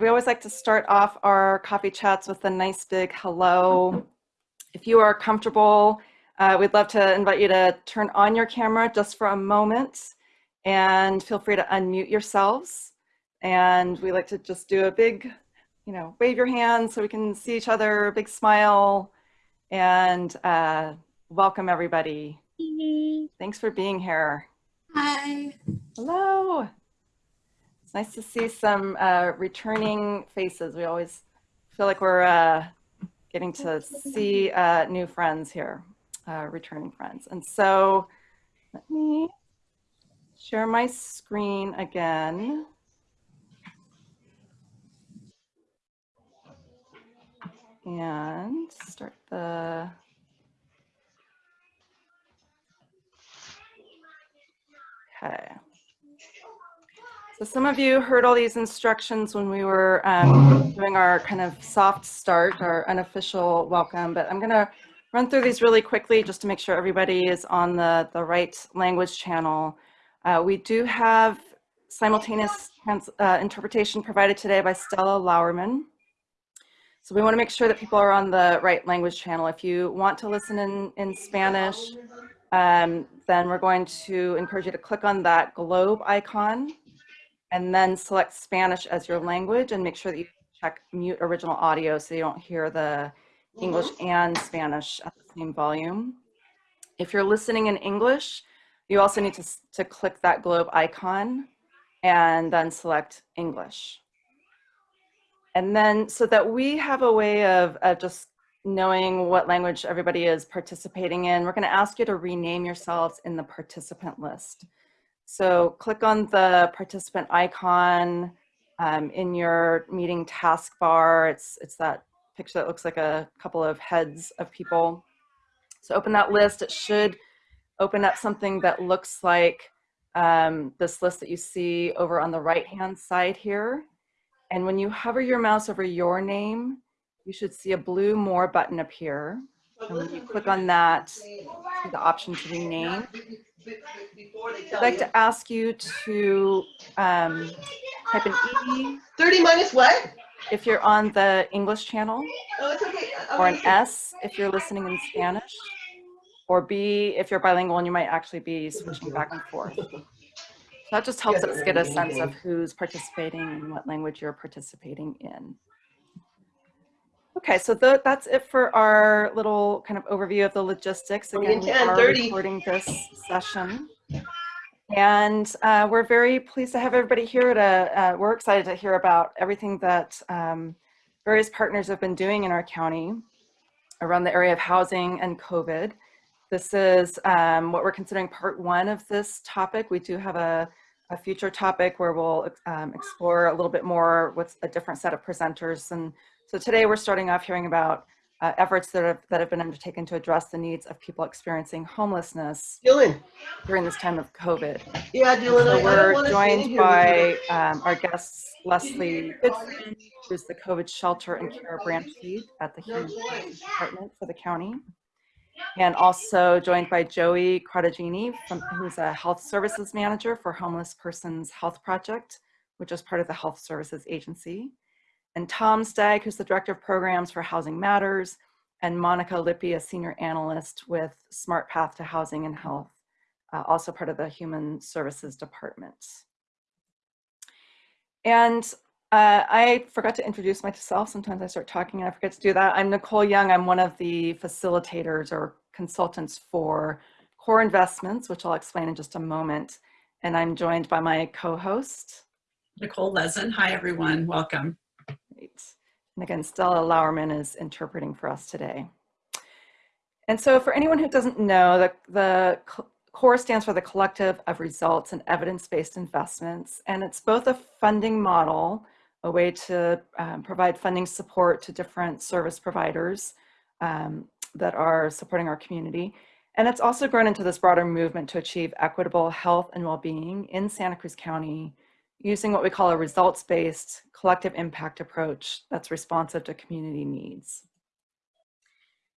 we always like to start off our coffee chats with a nice big hello. If you are comfortable, uh, we'd love to invite you to turn on your camera just for a moment and feel free to unmute yourselves. And we like to just do a big, you know, wave your hands so we can see each other, big smile, and uh, welcome everybody. Thanks for being here. Hi. Hello. It's nice to see some uh, returning faces. We always feel like we're uh, getting to see uh, new friends here, uh, returning friends. And so let me share my screen again. And start the Okay. So some of you heard all these instructions when we were um, doing our kind of soft start, our unofficial welcome, but I'm going to run through these really quickly just to make sure everybody is on the, the right language channel. Uh, we do have simultaneous trans, uh, interpretation provided today by Stella Lauerman. So we want to make sure that people are on the right language channel. If you want to listen in, in Spanish, um, then we're going to encourage you to click on that globe icon and then select Spanish as your language and make sure that you check mute original audio so you don't hear the English mm-hmm. and Spanish at the same volume. If you're listening in English, you also need to, to click that globe icon and then select English. And then so that we have a way of, of just knowing what language everybody is participating in, we're going to ask you to rename yourselves in the participant list. So click on the participant icon um, in your meeting taskbar. It's, it's that picture that looks like a couple of heads of people. So open that list. It should open up something that looks like um, this list that you see over on the right-hand side here. And when you hover your mouse over your name, you should see a blue More button appear. And when you click on that, see the option to rename. I'd like to ask you to um, type an E. 30 minus what? If you're on the English channel. Oh, it's okay. Or an S if you're listening in Spanish. Or B if you're bilingual and you might actually be switching back and forth. So that just helps us get a sense of who's participating and what language you're participating in. Okay, so the, that's it for our little kind of overview of the logistics. Again, we are recording this session. And uh, we're very pleased to have everybody here. To, uh, we're excited to hear about everything that um, various partners have been doing in our county around the area of housing and COVID. This is um, what we're considering part one of this topic. We do have a, a future topic where we'll um, explore a little bit more with a different set of presenters and so today we're starting off hearing about uh, efforts that have, that have been undertaken to address the needs of people experiencing homelessness Dylan. during this time of COVID. Yeah, Dylan. So we're joined by um, our guests, Leslie Goodfriend, who's the COVID shelter and care branch lead at the Human Services Department for the county. And also joined by Joey Crottogini, from, who's a health services manager for Homeless Persons Health Project, which is part of the Health Services Agency and Tom Stagg, who's the Director of Programs for Housing Matters, and Monica Lippi, a Senior Analyst with Smart Path to Housing and Health, uh, also part of the Human Services Department. And uh, I forgot to introduce myself. Sometimes I start talking and I forget to do that. I'm Nicole Young. I'm one of the facilitators or consultants for Core Investments, which I'll explain in just a moment. And I'm joined by my co-host. Nicole Lezin. Hi, everyone. Welcome. Great. And again, Stella Lauerman is interpreting for us today. And so for anyone who doesn't know, the, the CORE stands for the Collective of Results and Evidence-Based Investments, and it's both a funding model, a way to um, provide funding support to different service providers um, that are supporting our community. And it's also grown into this broader movement to achieve equitable health and well-being in Santa Cruz County using what we call a results-based collective impact approach that's responsive to community needs.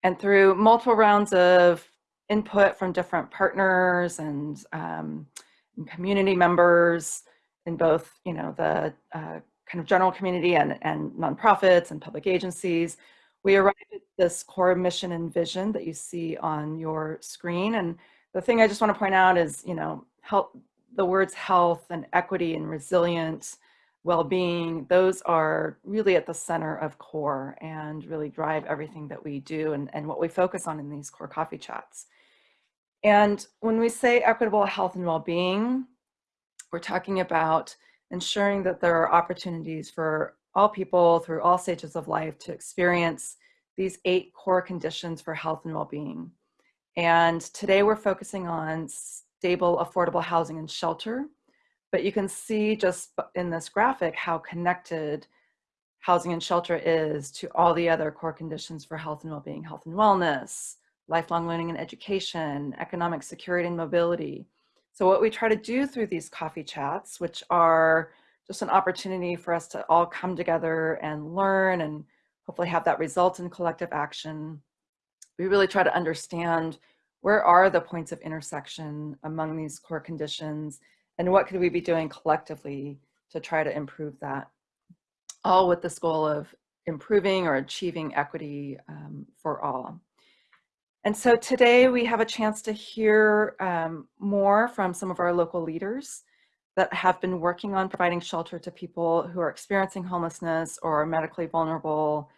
And through multiple rounds of input from different partners and, um, and community members in both, you know, the uh, kind of general community and, and nonprofits and public agencies. We arrived at this core mission and vision that you see on your screen. And the thing I just want to point out is, you know, help the words health and equity and resilience, well-being, those are really at the center of core and really drive everything that we do and, and what we focus on in these core coffee chats. And when we say equitable health and well-being, we're talking about ensuring that there are opportunities for all people through all stages of life to experience these eight core conditions for health and well-being. And today we're focusing on stable, affordable housing and shelter. But you can see just in this graphic how connected housing and shelter is to all the other core conditions for health and well-being, health and wellness, lifelong learning and education, economic security and mobility. So what we try to do through these coffee chats, which are just an opportunity for us to all come together and learn and hopefully have that result in collective action. We really try to understand where are the points of intersection among these core conditions and what could we be doing collectively to try to improve that? All with this goal of improving or achieving equity um, for all. And so today we have a chance to hear um, more from some of our local leaders that have been working on providing shelter to people who are experiencing homelessness or are medically vulnerable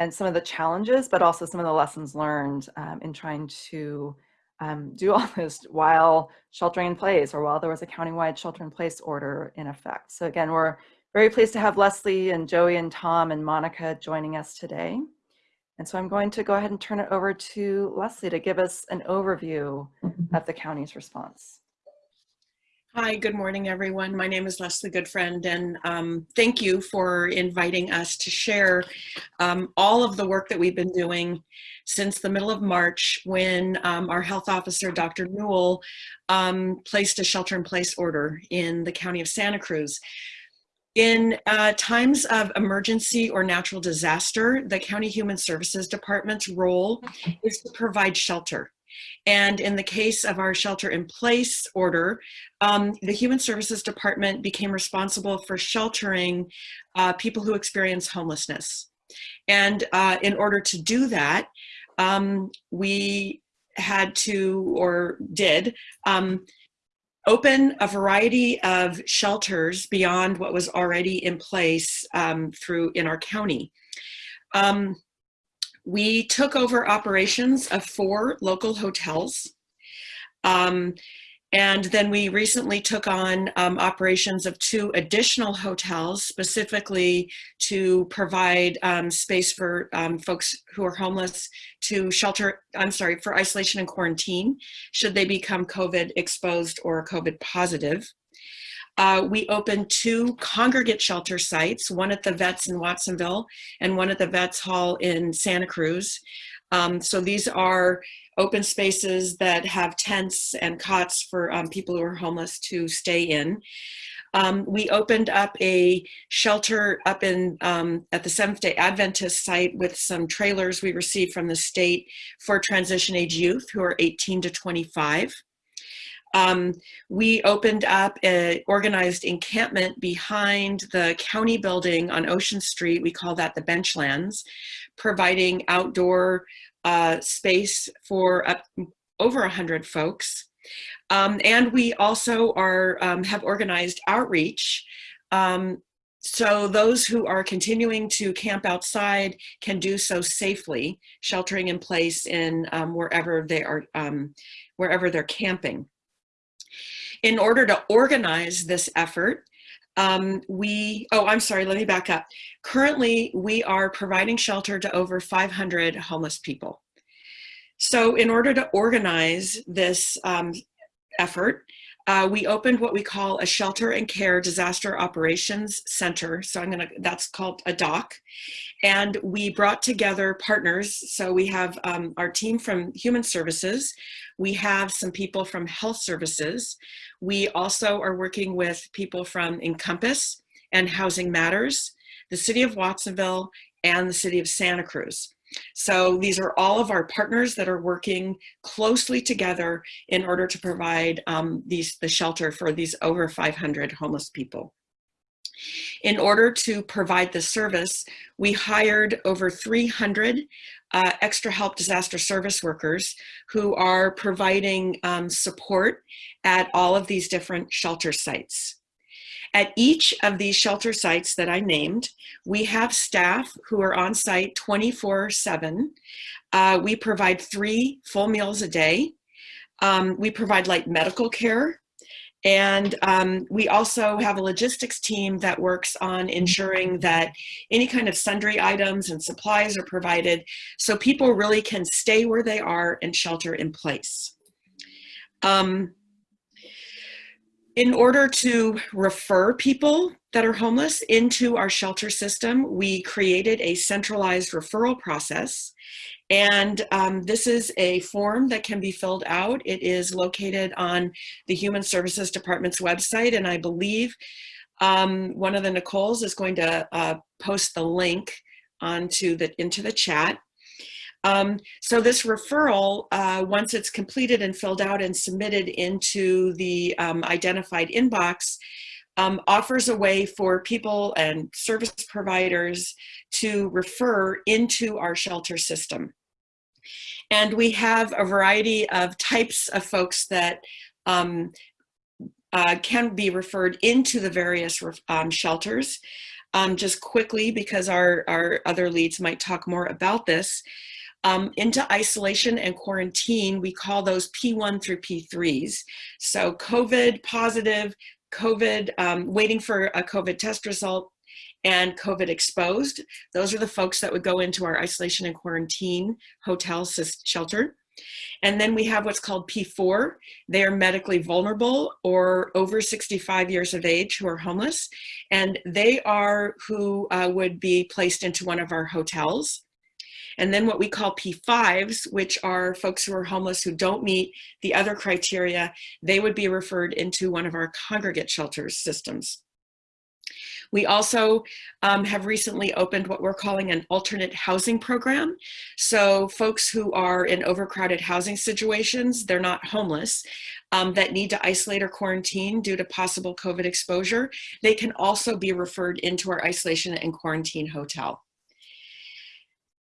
and some of the challenges, but also some of the lessons learned um, in trying to um, do all this while sheltering in place or while there was a countywide shelter in place order in effect. So again, we're very pleased to have Leslie and Joey and Tom and Monica joining us today. And so I'm going to go ahead and turn it over to Leslie to give us an overview of the county's response. Hi, good morning, everyone. My name is Leslie Goodfriend, and um, thank you for inviting us to share um, all of the work that we've been doing since the middle of March when um, our health officer, Dr. Newel, um, placed a shelter-in-place order in the county of Santa Cruz. In uh, times of emergency or natural disaster, the County Human Services Department's role is to provide shelter. And in the case of our shelter in place order, um, the Human Services Department became responsible for sheltering uh, people who experience homelessness. And uh, in order to do that, um, we had to, or did, um, open a variety of shelters beyond what was already in place um, through in our county. Um, we took over operations of four local hotels. Um, and then we recently took on um, operations of two additional hotels, specifically to provide um, space for um, folks who are homeless to shelter, I'm sorry, for isolation and quarantine, should they become COVID exposed or COVID positive. Uh, we opened two congregate shelter sites, one at the Vets in Watsonville and one at the Vets Hall in Santa Cruz. Um, so these are open spaces that have tents and cots for um, people who are homeless to stay in. Um, we opened up a shelter up in um, at the Seventh Day Adventist site with some trailers we received from the state for transition age youth who are 18 to 25. Um, we opened up an organized encampment behind the county building on Ocean Street. We call that the Benchlands, providing outdoor uh, space for up, over 100 folks. Um, and we also are um, have organized outreach. Um, so those who are continuing to camp outside can do so safely, sheltering in place in um, wherever they are, um, wherever they're camping. In order to organize this effort, um, we, oh, I'm sorry, let me back up. Currently, we are providing shelter to over 500 homeless people. So in order to organize this um, effort, uh, we opened what we call a shelter and care disaster operations center. So I'm gonna, that's called a DOC. And we brought together partners. So we have um, our team from human services. We have some people from health services. We also are working with people from Encompass and Housing Matters, the city of Watsonville, and the city of Santa Cruz. So these are all of our partners that are working closely together in order to provide um, these the shelter for these over 500 homeless people. In order to provide the service, we hired over 300 uh, extra help disaster service workers who are providing um, support at all of these different shelter sites. At each of these shelter sites that I named, we have staff who are on site 24 seven. Uh, we provide three full meals a day. Um, we provide light medical care. And um, we also have a logistics team that works on ensuring that any kind of sundry items and supplies are provided so people really can stay where they are and shelter in place. Um, in order to refer people that are homeless into our shelter system, we created a centralized referral process. And um, this is a form that can be filled out. It is located on the Human Services Department's website. And I believe um, one of the Nicole's is going to uh, post the link onto the, into the chat. Um, so this referral, uh, once it's completed and filled out and submitted into the um, identified inbox, um, offers a way for people and service providers to refer into our shelter system. And we have a variety of types of folks that um, uh, can be referred into the various um, shelters. Um, just quickly, because our, our other leads might talk more about this, um, into isolation and quarantine, we call those P1 through P3s. So COVID positive, COVID, um, waiting for a COVID test result, and COVID exposed. Those are the folks that would go into our isolation and quarantine hotel shelter. And then we have what's called P4. They are medically vulnerable or over 65 years of age who are homeless. And they are who uh, would be placed into one of our hotels. And then what we call P5s, which are folks who are homeless who don't meet the other criteria, they would be referred into one of our congregate shelters systems. We also um, have recently opened what we're calling an alternate housing program. So folks who are in overcrowded housing situations, they're not homeless, um, that need to isolate or quarantine due to possible COVID exposure, they can also be referred into our isolation and quarantine hotel.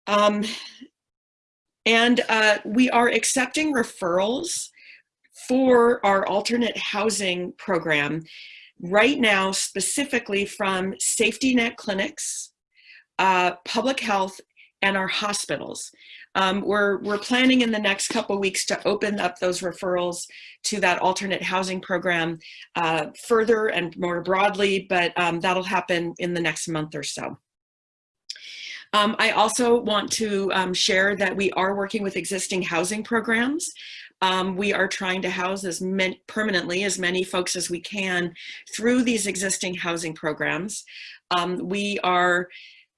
Um, and uh, we are accepting referrals for our alternate housing program right now specifically from safety net clinics, uh, public health, and our hospitals. Um, we're, we're planning in the next couple weeks to open up those referrals to that alternate housing program uh, further and more broadly, but um, that'll happen in the next month or so. Um, I also want to um, share that we are working with existing housing programs. Um, we are trying to house as many, permanently as many folks as we can through these existing housing programs. Um, we are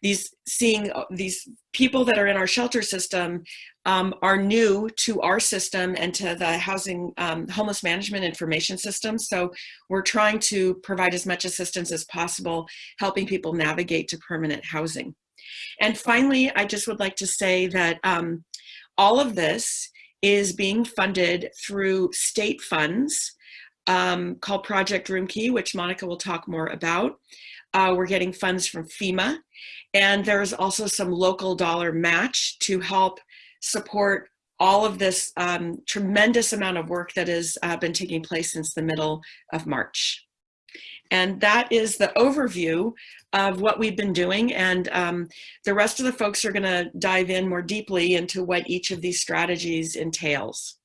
these seeing uh, these people that are in our shelter system um, are new to our system and to the housing um, homeless management information system. So we're trying to provide as much assistance as possible, helping people navigate to permanent housing. And finally, I just would like to say that um, all of this is being funded through state funds um, called Project Roomkey, which Monica will talk more about. Uh, we're getting funds from FEMA, and there's also some local dollar match to help support all of this um, tremendous amount of work that has uh, been taking place since the middle of March. And that is the overview of what we've been doing. And um, the rest of the folks are gonna dive in more deeply into what each of these strategies entails.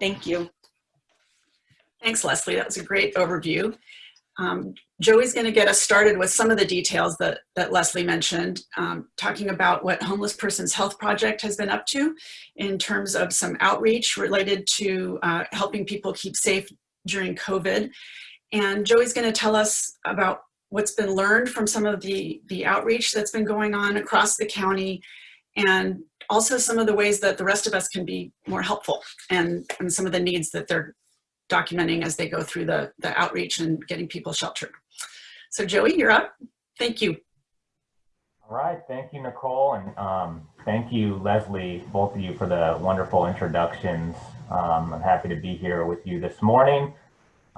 Thank you. Thanks, Leslie. That was a great overview. Um, Joey's going to get us started with some of the details that, that Leslie mentioned, um, talking about what Homeless Persons Health Project has been up to in terms of some outreach related to uh, helping people keep safe during COVID. And Joey's going to tell us about what's been learned from some of the, the outreach that's been going on across the county and also some of the ways that the rest of us can be more helpful and, and some of the needs that they're documenting as they go through the, the outreach and getting people sheltered. So Joey, you're up. Thank you. All right, thank you, Nicole, and um, thank you, Leslie, both of you for the wonderful introductions. Um, I'm happy to be here with you this morning.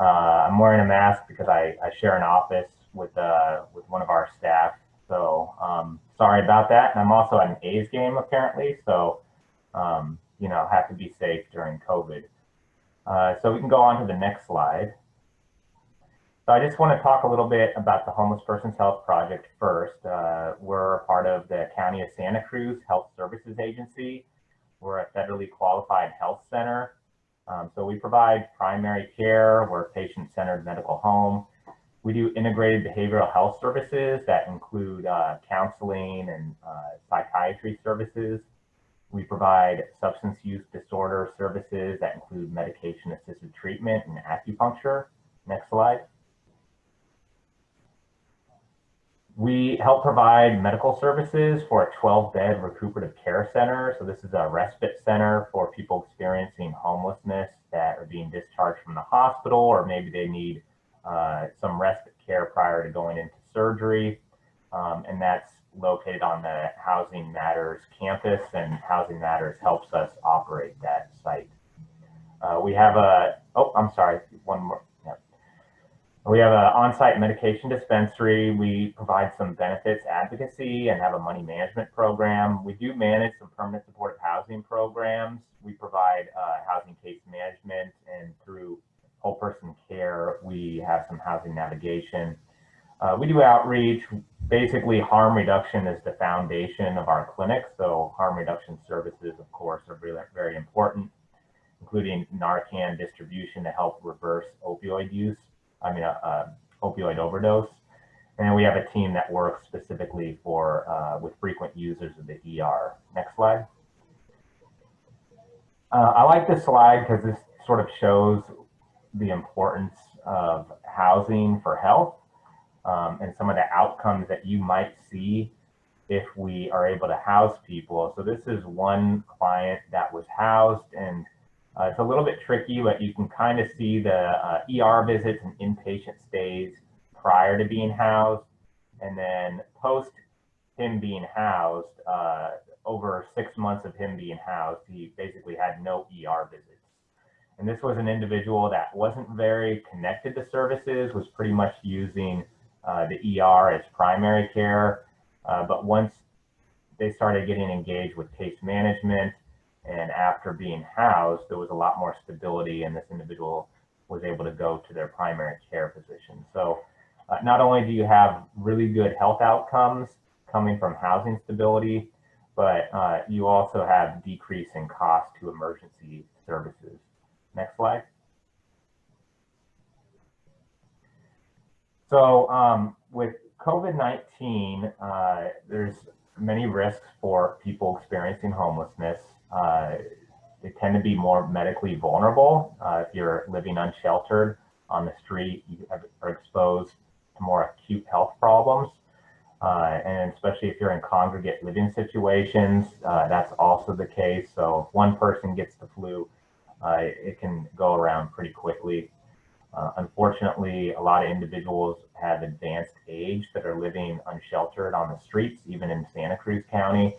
Uh, I'm wearing a mask because I, I share an office with uh, with one of our staff. So um, sorry about that. And I'm also at an A's game apparently. So um, you know, have to be safe during COVID. Uh, so we can go on to the next slide. So I just want to talk a little bit about the Homeless Persons Health Project first. Uh, we're a part of the County of Santa Cruz Health Services Agency. We're a federally qualified health center. Um, so we provide primary care, we're a patient-centered medical home. We do integrated behavioral health services that include uh, counseling and uh, psychiatry services. We provide substance use disorder services that include medication assisted treatment and acupuncture. Next slide. We help provide medical services for a 12 bed recuperative care center. So this is a respite center for people experiencing homelessness that are being discharged from the hospital, or maybe they need uh, some respite care prior to going into surgery. Um, and that's located on the Housing Matters campus and Housing Matters helps us operate that site. Uh, we have a, oh, I'm sorry, one more. We have an on-site medication dispensary. We provide some benefits advocacy and have a money management program. We do manage some permanent supportive housing programs. We provide uh, housing case management and through whole person care, we have some housing navigation. Uh, we do outreach. Basically, harm reduction is the foundation of our clinic. So harm reduction services, of course, are really very important, including Narcan distribution to help reverse opioid use. I mean, uh, uh, opioid overdose. And we have a team that works specifically for uh, with frequent users of the ER. Next slide. Uh, I like this slide because this sort of shows the importance of housing for health um, and some of the outcomes that you might see if we are able to house people. So this is one client that was housed and uh, it's a little bit tricky, but you can kind of see the uh, ER visits and inpatient stays prior to being housed. And then post him being housed, uh, over six months of him being housed, he basically had no ER visits. And this was an individual that wasn't very connected to services, was pretty much using uh, the ER as primary care. Uh, but once they started getting engaged with case management and after being housed, there was a lot more stability and this individual was able to go to their primary care physician. So uh, not only do you have really good health outcomes coming from housing stability, but uh, you also have decrease in cost to emergency services. Next slide. So um, with COVID-19, uh, there's many risks for people experiencing homelessness. Uh, they tend to be more medically vulnerable. Uh, if you're living unsheltered on the street, you are exposed to more acute health problems. Uh, and especially if you're in congregate living situations, uh, that's also the case. So if one person gets the flu, uh, it can go around pretty quickly. Uh, unfortunately, a lot of individuals have advanced age that are living unsheltered on the streets, even in Santa Cruz County.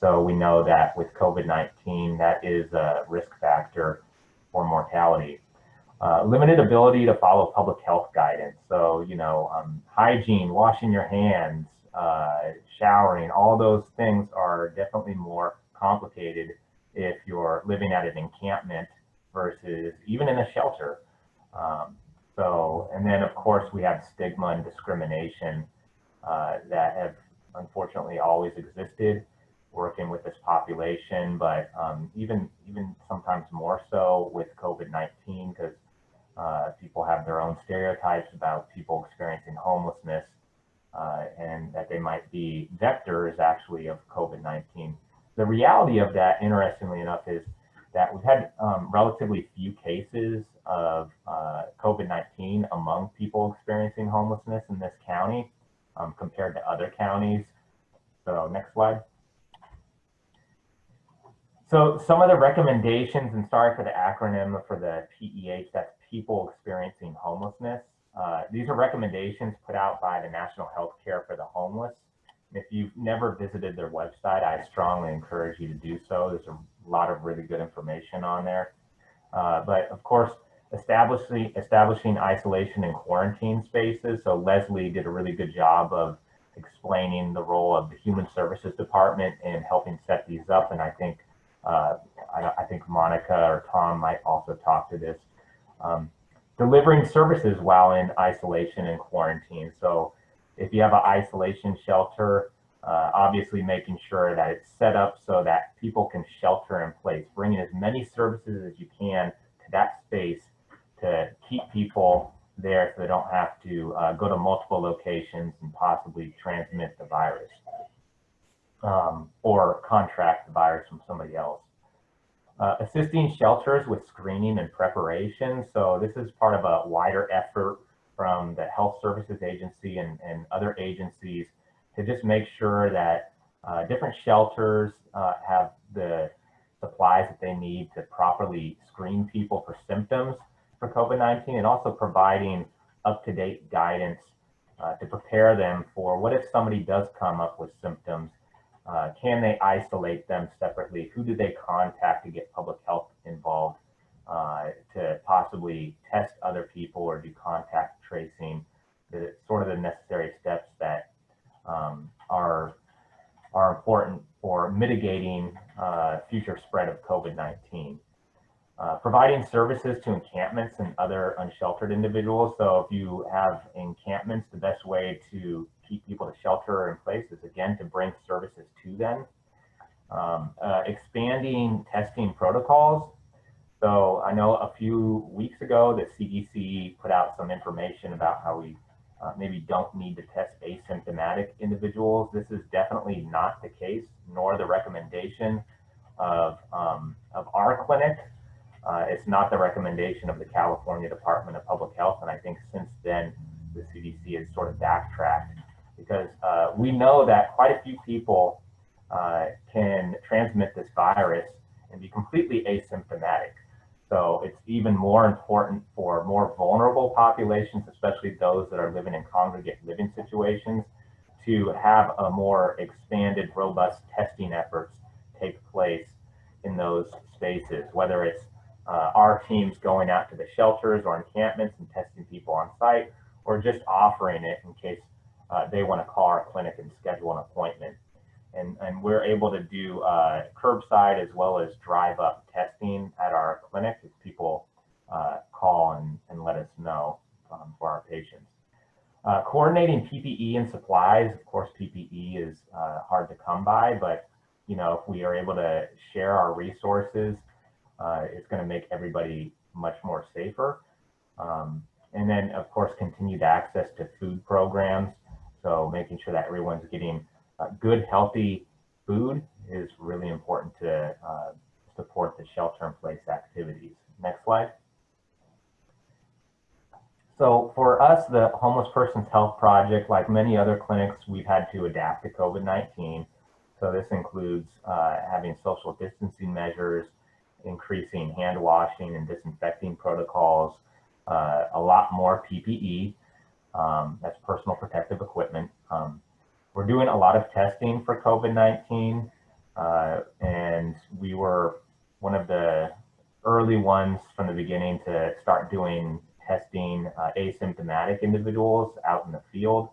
So we know that with COVID-19, that is a risk factor for mortality. Uh, limited ability to follow public health guidance. So, you know, um, hygiene, washing your hands, uh, showering, all those things are definitely more complicated if you're living at an encampment versus even in a shelter. Um, so, and then of course we have stigma and discrimination uh, that have unfortunately always existed working with this population, but um, even even sometimes more so with COVID-19 because uh, people have their own stereotypes about people experiencing homelessness uh, and that they might be vectors actually of COVID-19. The reality of that, interestingly enough, is that we've had um, relatively few cases of uh, COVID-19 among people experiencing homelessness in this county um, compared to other counties. So next slide. So some of the recommendations, and sorry for the acronym for the PEH, that's people experiencing homelessness. Uh, these are recommendations put out by the National Health Care for the Homeless. If you've never visited their website, I strongly encourage you to do so. There's a lot of really good information on there. Uh, but of course, establishing, establishing isolation and quarantine spaces. So Leslie did a really good job of explaining the role of the Human Services Department in helping set these up. And I think, uh, I, I think Monica or Tom might also talk to this. Um, delivering services while in isolation and quarantine. So if you have an isolation shelter, uh, obviously making sure that it's set up so that people can shelter in place, bringing as many services as you can to that space to keep people there so they don't have to uh, go to multiple locations and possibly transmit the virus um, or contract the virus from somebody else. Uh, assisting shelters with screening and preparation. So this is part of a wider effort from the Health Services Agency and, and other agencies to just make sure that uh, different shelters uh, have the supplies that they need to properly screen people for symptoms for COVID-19 and also providing up-to-date guidance uh, to prepare them for what if somebody does come up with symptoms uh, can they isolate them separately? Who do they contact to get public health involved uh, to possibly test other people or do contact tracing? The sort of the necessary steps that um, are are important for mitigating uh, future spread of COVID-19. Uh, providing services to encampments and other unsheltered individuals. So if you have encampments, the best way to keep people to shelter in place is again to bring services to them. Um, uh, expanding testing protocols. So I know a few weeks ago the CDC put out some information about how we uh, maybe don't need to test asymptomatic individuals. This is definitely not the case, nor the recommendation of, um, of our clinic. Uh, it's not the recommendation of the California Department of Public Health. And I think since then, the CDC has sort of backtracked because uh, we know that quite a few people uh, can transmit this virus and be completely asymptomatic. So it's even more important for more vulnerable populations, especially those that are living in congregate living situations, to have a more expanded, robust testing efforts take place in those spaces, whether it's uh, our teams going out to the shelters or encampments and testing people on site, or just offering it in case uh, they want to call our clinic and schedule an appointment. And, and we're able to do uh, curbside as well as drive up testing at our clinic if people uh, call and, and let us know um, for our patients. Uh, coordinating PPE and supplies, of course, PPE is uh, hard to come by, but you know, if we are able to share our resources, uh, it's going to make everybody much more safer. Um, and then, of course, continued access to food programs. So making sure that everyone's getting uh, good, healthy food is really important to uh, support the shelter in place activities. Next slide. So for us, the Homeless Persons Health Project, like many other clinics, we've had to adapt to COVID-19. So this includes uh, having social distancing measures, increasing hand washing and disinfecting protocols, uh, a lot more PPE, um, that's personal protective equipment. Um, we're doing a lot of testing for COVID-19, uh, and we were one of the early ones from the beginning to start doing testing uh, asymptomatic individuals out in the field.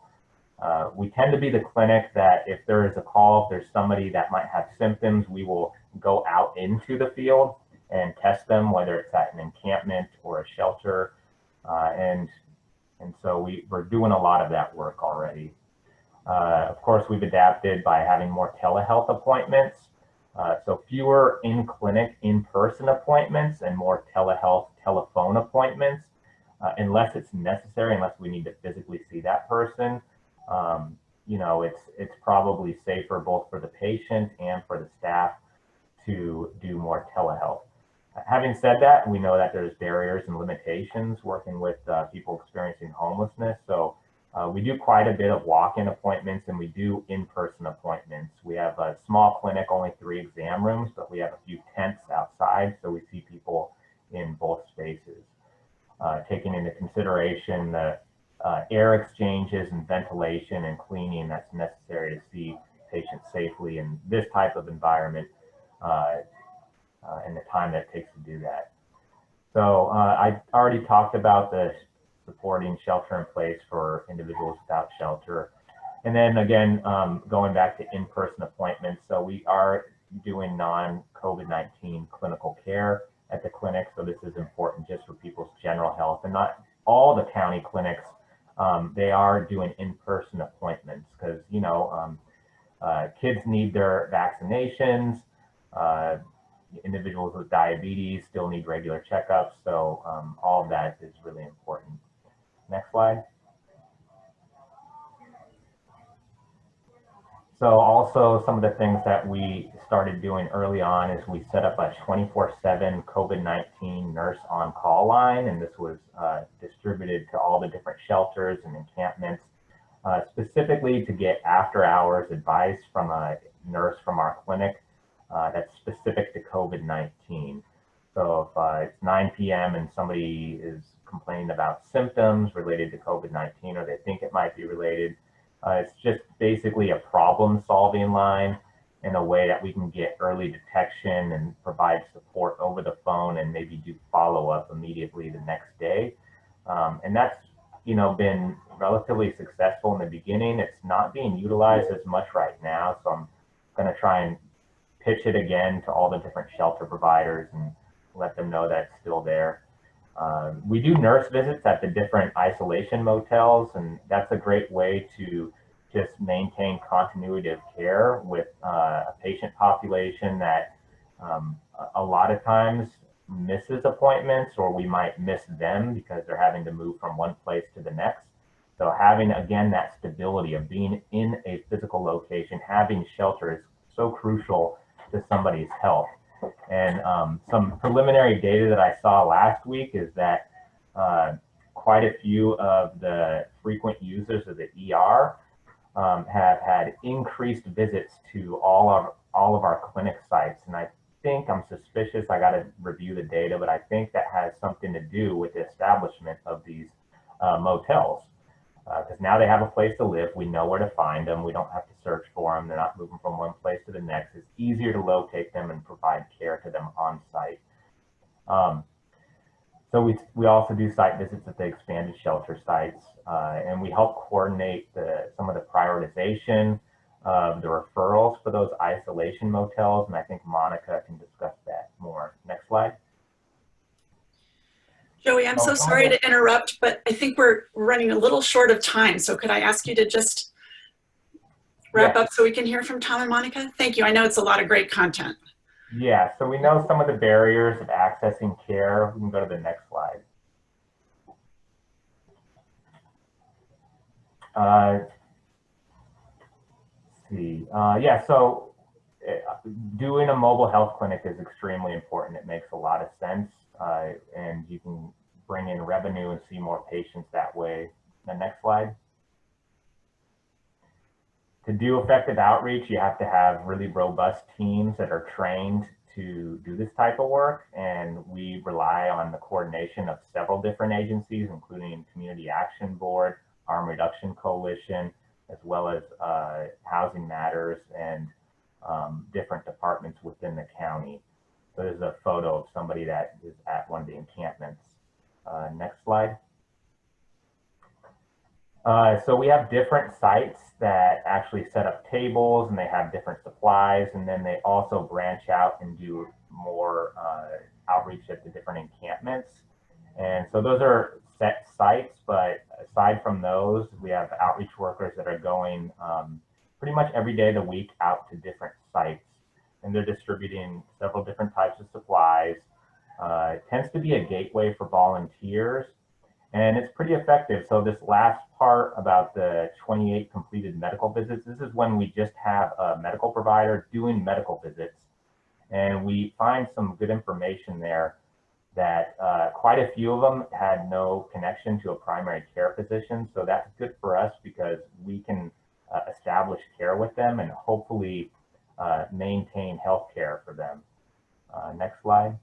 Uh, we tend to be the clinic that if there is a call, if there's somebody that might have symptoms, we will go out into the field and test them, whether it's at an encampment or a shelter. Uh, and, and so we, we're doing a lot of that work already. Uh, of course, we've adapted by having more telehealth appointments. Uh, so fewer in-clinic, in-person appointments and more telehealth telephone appointments, uh, unless it's necessary, unless we need to physically see that person. Um, you know, it's, it's probably safer both for the patient and for the staff to do more telehealth. Having said that, we know that there's barriers and limitations working with uh, people experiencing homelessness. So uh, we do quite a bit of walk-in appointments and we do in-person appointments. We have a small clinic, only three exam rooms, but we have a few tents outside. So we see people in both spaces. Uh, taking into consideration the uh, air exchanges and ventilation and cleaning that's necessary to see patients safely in this type of environment uh, uh, and the time that it takes to do that. So uh, I already talked about the supporting shelter in place for individuals without shelter. And then again, um, going back to in-person appointments. So we are doing non-COVID-19 clinical care at the clinic. So this is important just for people's general health and not all the county clinics. Um, they are doing in-person appointments because, you know, um, uh, kids need their vaccinations. Uh, individuals with diabetes still need regular checkups. So um, all of that is really important. Next slide. So also some of the things that we started doing early on is we set up a 24-7 COVID-19 nurse on call line, and this was uh, distributed to all the different shelters and encampments, uh, specifically to get after hours advice from a nurse from our clinic uh, that's specific to COVID-19. So if uh, it's 9 p.m. and somebody is complaining about symptoms related to COVID-19 or they think it might be related, uh, it's just basically a problem solving line in a way that we can get early detection and provide support over the phone and maybe do follow up immediately the next day. Um, and that's, you know, been relatively successful in the beginning. It's not being utilized as much right now. So I'm going to try and pitch it again to all the different shelter providers and let them know that it's still there. Um, we do nurse visits at the different isolation motels, and that's a great way to just maintain continuity of care with uh, a patient population that um, a lot of times misses appointments or we might miss them because they're having to move from one place to the next. So having, again, that stability of being in a physical location, having shelter is so crucial to somebody's health. And um, some preliminary data that I saw last week is that uh, quite a few of the frequent users of the ER um, have had increased visits to all of all of our clinic sites. And I think I'm suspicious. I got to review the data, but I think that has something to do with the establishment of these uh, motels because uh, now they have a place to live. We know where to find them. We don't have to search for them. They're not moving from one place to the next. It's easier to locate them and provide care to them on site. Um, so we, we also do site visits at the expanded shelter sites, uh, and we help coordinate the, some of the prioritization of the referrals for those isolation motels. And I think Monica can discuss that more. Next slide. Joey, I'm so sorry to interrupt, but I think we're running a little short of time. So could I ask you to just wrap Yeah. up so we can hear from Tom and Monica? Thank you. I know it's a lot of great content. Yeah, so we know some of the barriers of accessing care. We can go to the next slide. Uh, let's see, uh, yeah, so uh, doing a mobile health clinic is extremely important. It makes a lot of sense, uh, and you can bring in revenue and see more patients that way. The next slide. To do effective outreach, you have to have really robust teams that are trained to do this type of work. And we rely on the coordination of several different agencies, including Community Action Board, Harm Reduction Coalition, as well as uh, Housing Matters and um, different departments within the county. There's a photo of somebody that is at one of the encampments. Uh, next slide. Uh, so we have different sites that actually set up tables and they have different supplies and then they also branch out and do more uh, outreach at the different encampments. And so those are set sites, but aside from those, we have outreach workers that are going um, pretty much every day of the week out to different sites and they're distributing several different types of supplies. Uh, it tends to be a gateway for volunteers and it's pretty effective. So this last part about the 28 completed medical visits, this is when we just have a medical provider doing medical visits. And we find some good information there that uh, quite a few of them had no connection to a primary care physician. So that's good for us because we can uh, establish care with them and hopefully uh, maintain health care for them. Uh, next slide.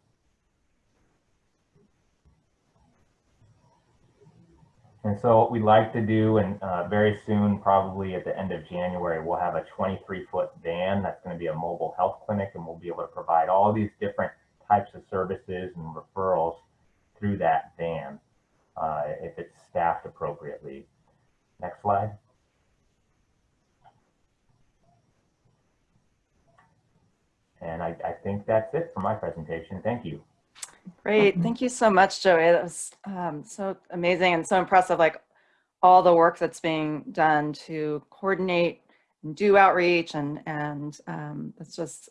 And so what we'd like to do, and uh, very soon, probably at the end of January, we'll have a 23-foot van that's going to be a mobile health clinic, and we'll be able to provide all these different types of services and referrals through that van uh, if it's staffed appropriately. Next slide. And I, I think that's it for my presentation. Thank you. Great. Thank you so much, Joey. That was um, so amazing and so impressive. Like all the work that's being done to coordinate and do outreach and and um, it's just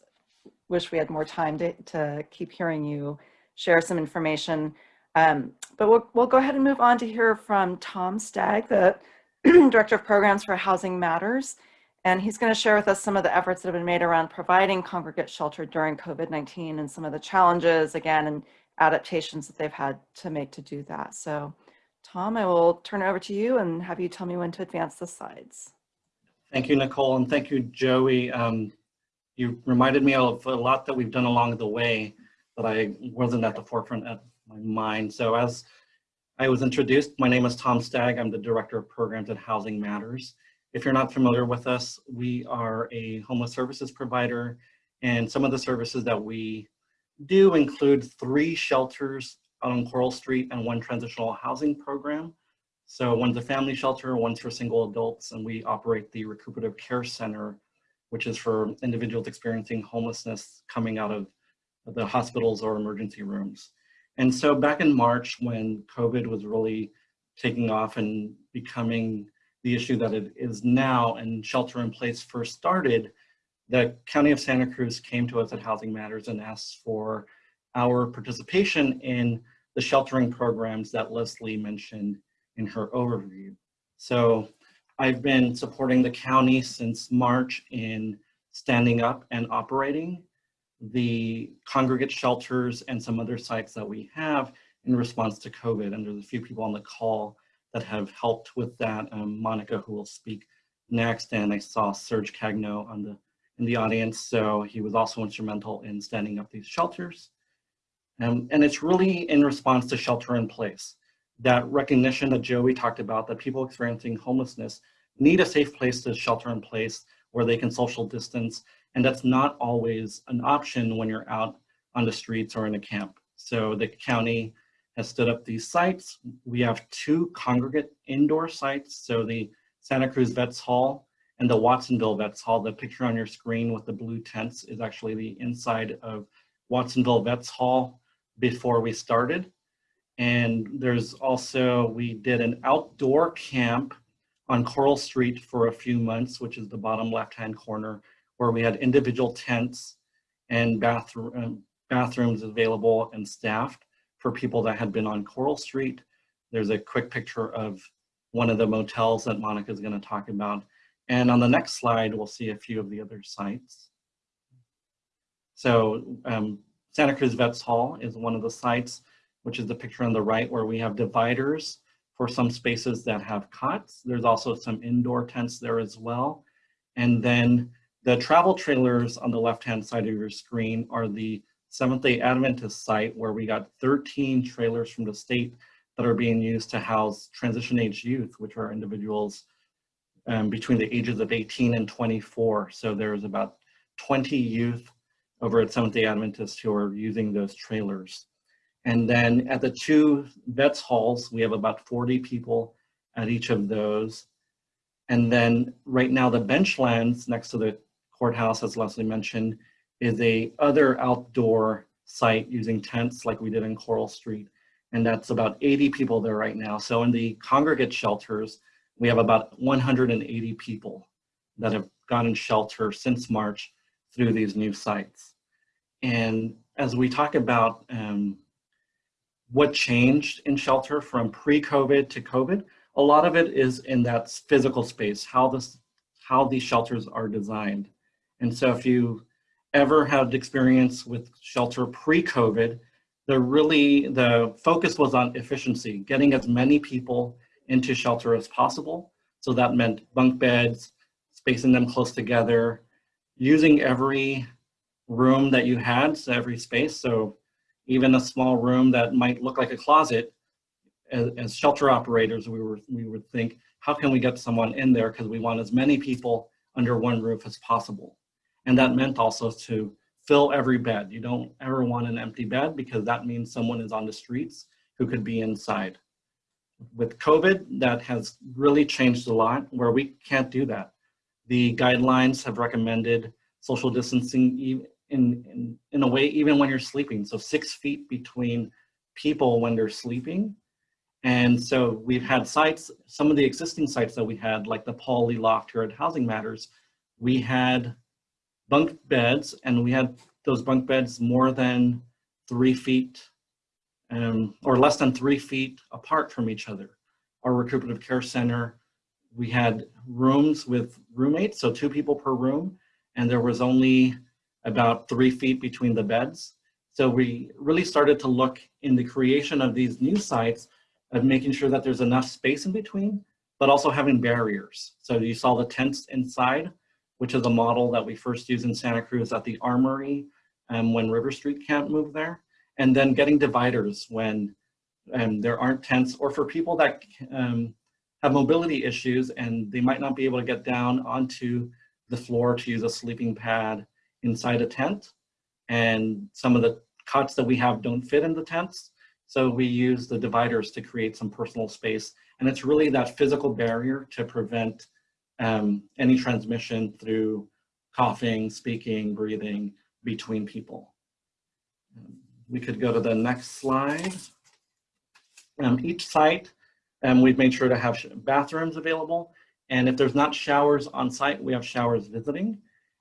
wish we had more time to, to keep hearing you share some information. Um, but we'll, we'll go ahead and move on to hear from Tom Stagg, the Director of Programs for Housing Matters. And he's going to share with us some of the efforts that have been made around providing congregate shelter during COVID-19 and some of the challenges, again, and adaptations that they've had to make to do that. So Tom, I will turn it over to you and have you tell me when to advance the slides. Thank you, Nicole, and thank you, Joey. Um, you reminded me of a lot that we've done along the way that I wasn't at the forefront of my mind. So as I was introduced, my name is Tom Stagg. I'm the Director of Programs at Housing Matters. If you're not familiar with us, we are a homeless services provider, and some of the services that we do include three shelters on Coral Street and one transitional housing program. So one's a family shelter, one's for single adults, and we operate the Recuperative Care Center, which is for individuals experiencing homelessness coming out of the hospitals or emergency rooms. And so back in March, when COVID was really taking off and becoming the issue that it is now and shelter in place first started, the County of Santa Cruz came to us at Housing Matters and asked for our participation in the sheltering programs that Leslie mentioned in her overview. So I've been supporting the county since March in standing up and operating the congregate shelters and some other sites that we have in response to COVID. And there's a few people on the call that have helped with that. Um, Monica, who will speak next, and I saw Serge Cagno on the in the audience. So he was also instrumental in standing up these shelters. Um, and it's really in response to shelter in place. That recognition that Joey talked about, that people experiencing homelessness need a safe place to shelter in place where they can social distance. And that's not always an option when you're out on the streets or in a camp. So the county has stood up these sites. We have two congregate indoor sites. So the Santa Cruz Vets Hall and the Watsonville Vets Hall. The picture on your screen with the blue tents is actually the inside of Watsonville Vets Hall before we started. And there's also, we did an outdoor camp on Coral Street for a few months, which is the bottom left-hand corner, where we had individual tents and bathroom, um, bathrooms available and staffed for people that had been on Coral Street. There's a quick picture of one of the motels that Monica is going to talk about. And on the next slide, we'll see a few of the other sites. So um, Santa Cruz Vets Hall is one of the sites, which is the picture on the right where we have dividers for some spaces that have cots. There's also some indoor tents there as well. And then the travel trailers on the left-hand side of your screen are the Seventh-day Adventist site where we got 13 trailers from the state that are being used to house transition age youth, which are individuals um, between the ages of 18 and 24. So there's about 20 youth over at Seventh-day Adventist who are using those trailers. And then at the two vets halls, we have about 40 people at each of those. And then right now the benchlands next to the courthouse, as Leslie mentioned, is a other outdoor site using tents like we did in Coral Street. And that's about 80 people there right now. So in the congregate shelters, we have about 180 people that have gotten shelter since March through these new sites. And as we talk about um, what changed in shelter from pre-COVID to COVID, a lot of it is in that physical space, how this, how these shelters are designed. And so if you ever had experience with shelter pre-COVID, the really, the focus was on efficiency, getting as many people into shelter as possible. So that meant bunk beds, spacing them close together, using every room that you had, so every space. So even a small room that might look like a closet, as, as shelter operators, we were we would think, how can we get someone in there? Because we want as many people under one roof as possible. And that meant also to fill every bed. You don't ever want an empty bed because that means someone is on the streets who could be inside. With COVID, that has really changed a lot where we can't do that. The guidelines have recommended social distancing in, in, in a way, even when you're sleeping. So six feet between people when they're sleeping. And so we've had sites, some of the existing sites that we had, like the Paul Lee Loft here at Housing Matters, we had bunk beds and we had those bunk beds more than three feet um, or less than three feet apart from each other. Our recuperative care center, we had rooms with roommates, so two people per room, and there was only about three feet between the beds. So we really started to look in the creation of these new sites of making sure that there's enough space in between, but also having barriers. So you saw the tents inside, which is a model that we first used in Santa Cruz at the Armory um, when River Street Camp moved there. And then getting dividers when um, there aren't tents or for people that um, have mobility issues and they might not be able to get down onto the floor to use a sleeping pad inside a tent. And some of the cots that we have don't fit in the tents. So we use the dividers to create some personal space. And it's really that physical barrier to prevent um, any transmission through coughing, speaking, breathing between people. Um, we could go to the next slide. Um, each site, um, we've made sure to have bathrooms available. And if there's not showers on site, we have showers visiting.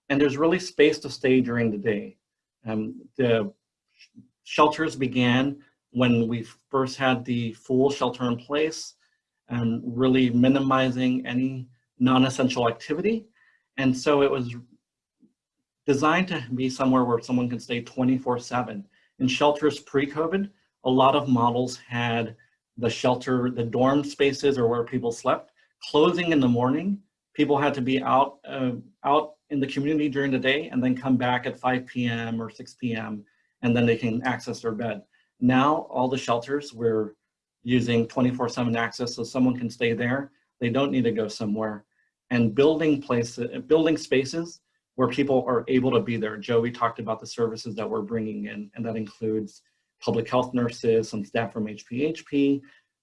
And there's really space to stay during the day. Um, the shelters began when we first had the full shelter in place and really minimizing any non-essential activity. And so it was designed to be somewhere where someone can stay 24 seven. In shelters pre-COVID, a lot of models had the shelter, the dorm spaces or where people slept, closing in the morning. People had to be out, uh, out in the community during the day and then come back at 5 p.m. or 6 p.m. and then they can access their bed. Now all the shelters, we're using 24 seven access so someone can stay there. They don't need to go somewhere. And building places, building spaces where people are able to be there. Joey talked about the services that we're bringing in, and that includes public health nurses, some staff from HPHP,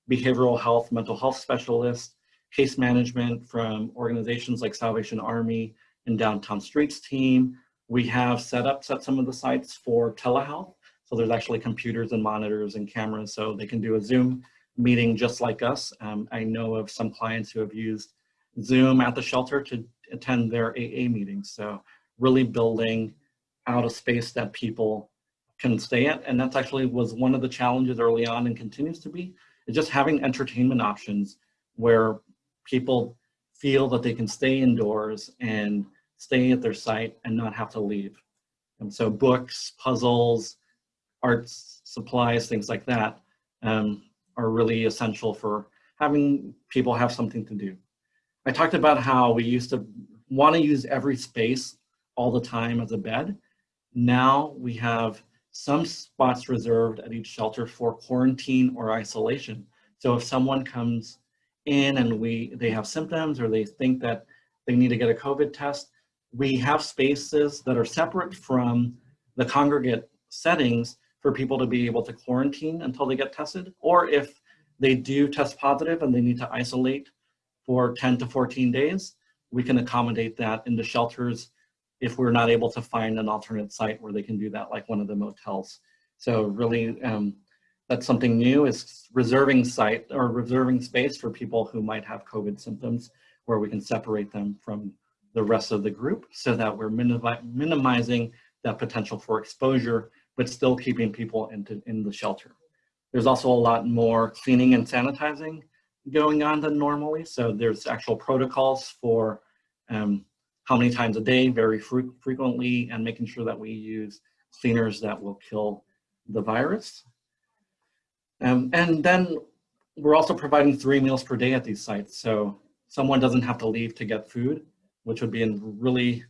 behavioral health, mental health specialists, case management from organizations like Salvation Army and Downtown Streets team. We have set up set some of the sites for telehealth. So there's actually computers and monitors and cameras so they can do a Zoom meeting just like us. Um, I know of some clients who have used Zoom at the shelter to attend their AA meetings. So really building out a space that people can stay at. And that's actually was one of the challenges early on and continues to be, is just having entertainment options where people feel that they can stay indoors and stay at their site and not have to leave. And so books, puzzles, arts, supplies, things like that um, are really essential for having people have something to do. I talked about how we used to want to use every space all the time as a bed. Now we have some spots reserved at each shelter for quarantine or isolation. So if someone comes in and we they have symptoms or they think that they need to get a COVID test, we have spaces that are separate from the congregate settings for people to be able to quarantine until they get tested. Or if they do test positive and they need to isolate for 10 to 14 days, we can accommodate that in the shelters if we're not able to find an alternate site where they can do that, like one of the motels. So really, um, that's something new is reserving site or reserving space for people who might have COVID symptoms where we can separate them from the rest of the group so that we're minimizing that potential for exposure, but still keeping people into, in the shelter. There's also a lot more cleaning and sanitizing going on than normally. So there's actual protocols for um, how many times a day, very fre frequently, and making sure that we use cleaners that will kill the virus. Um, and then we're also providing three meals per day at these sites. So someone doesn't have to leave to get food, which would be a really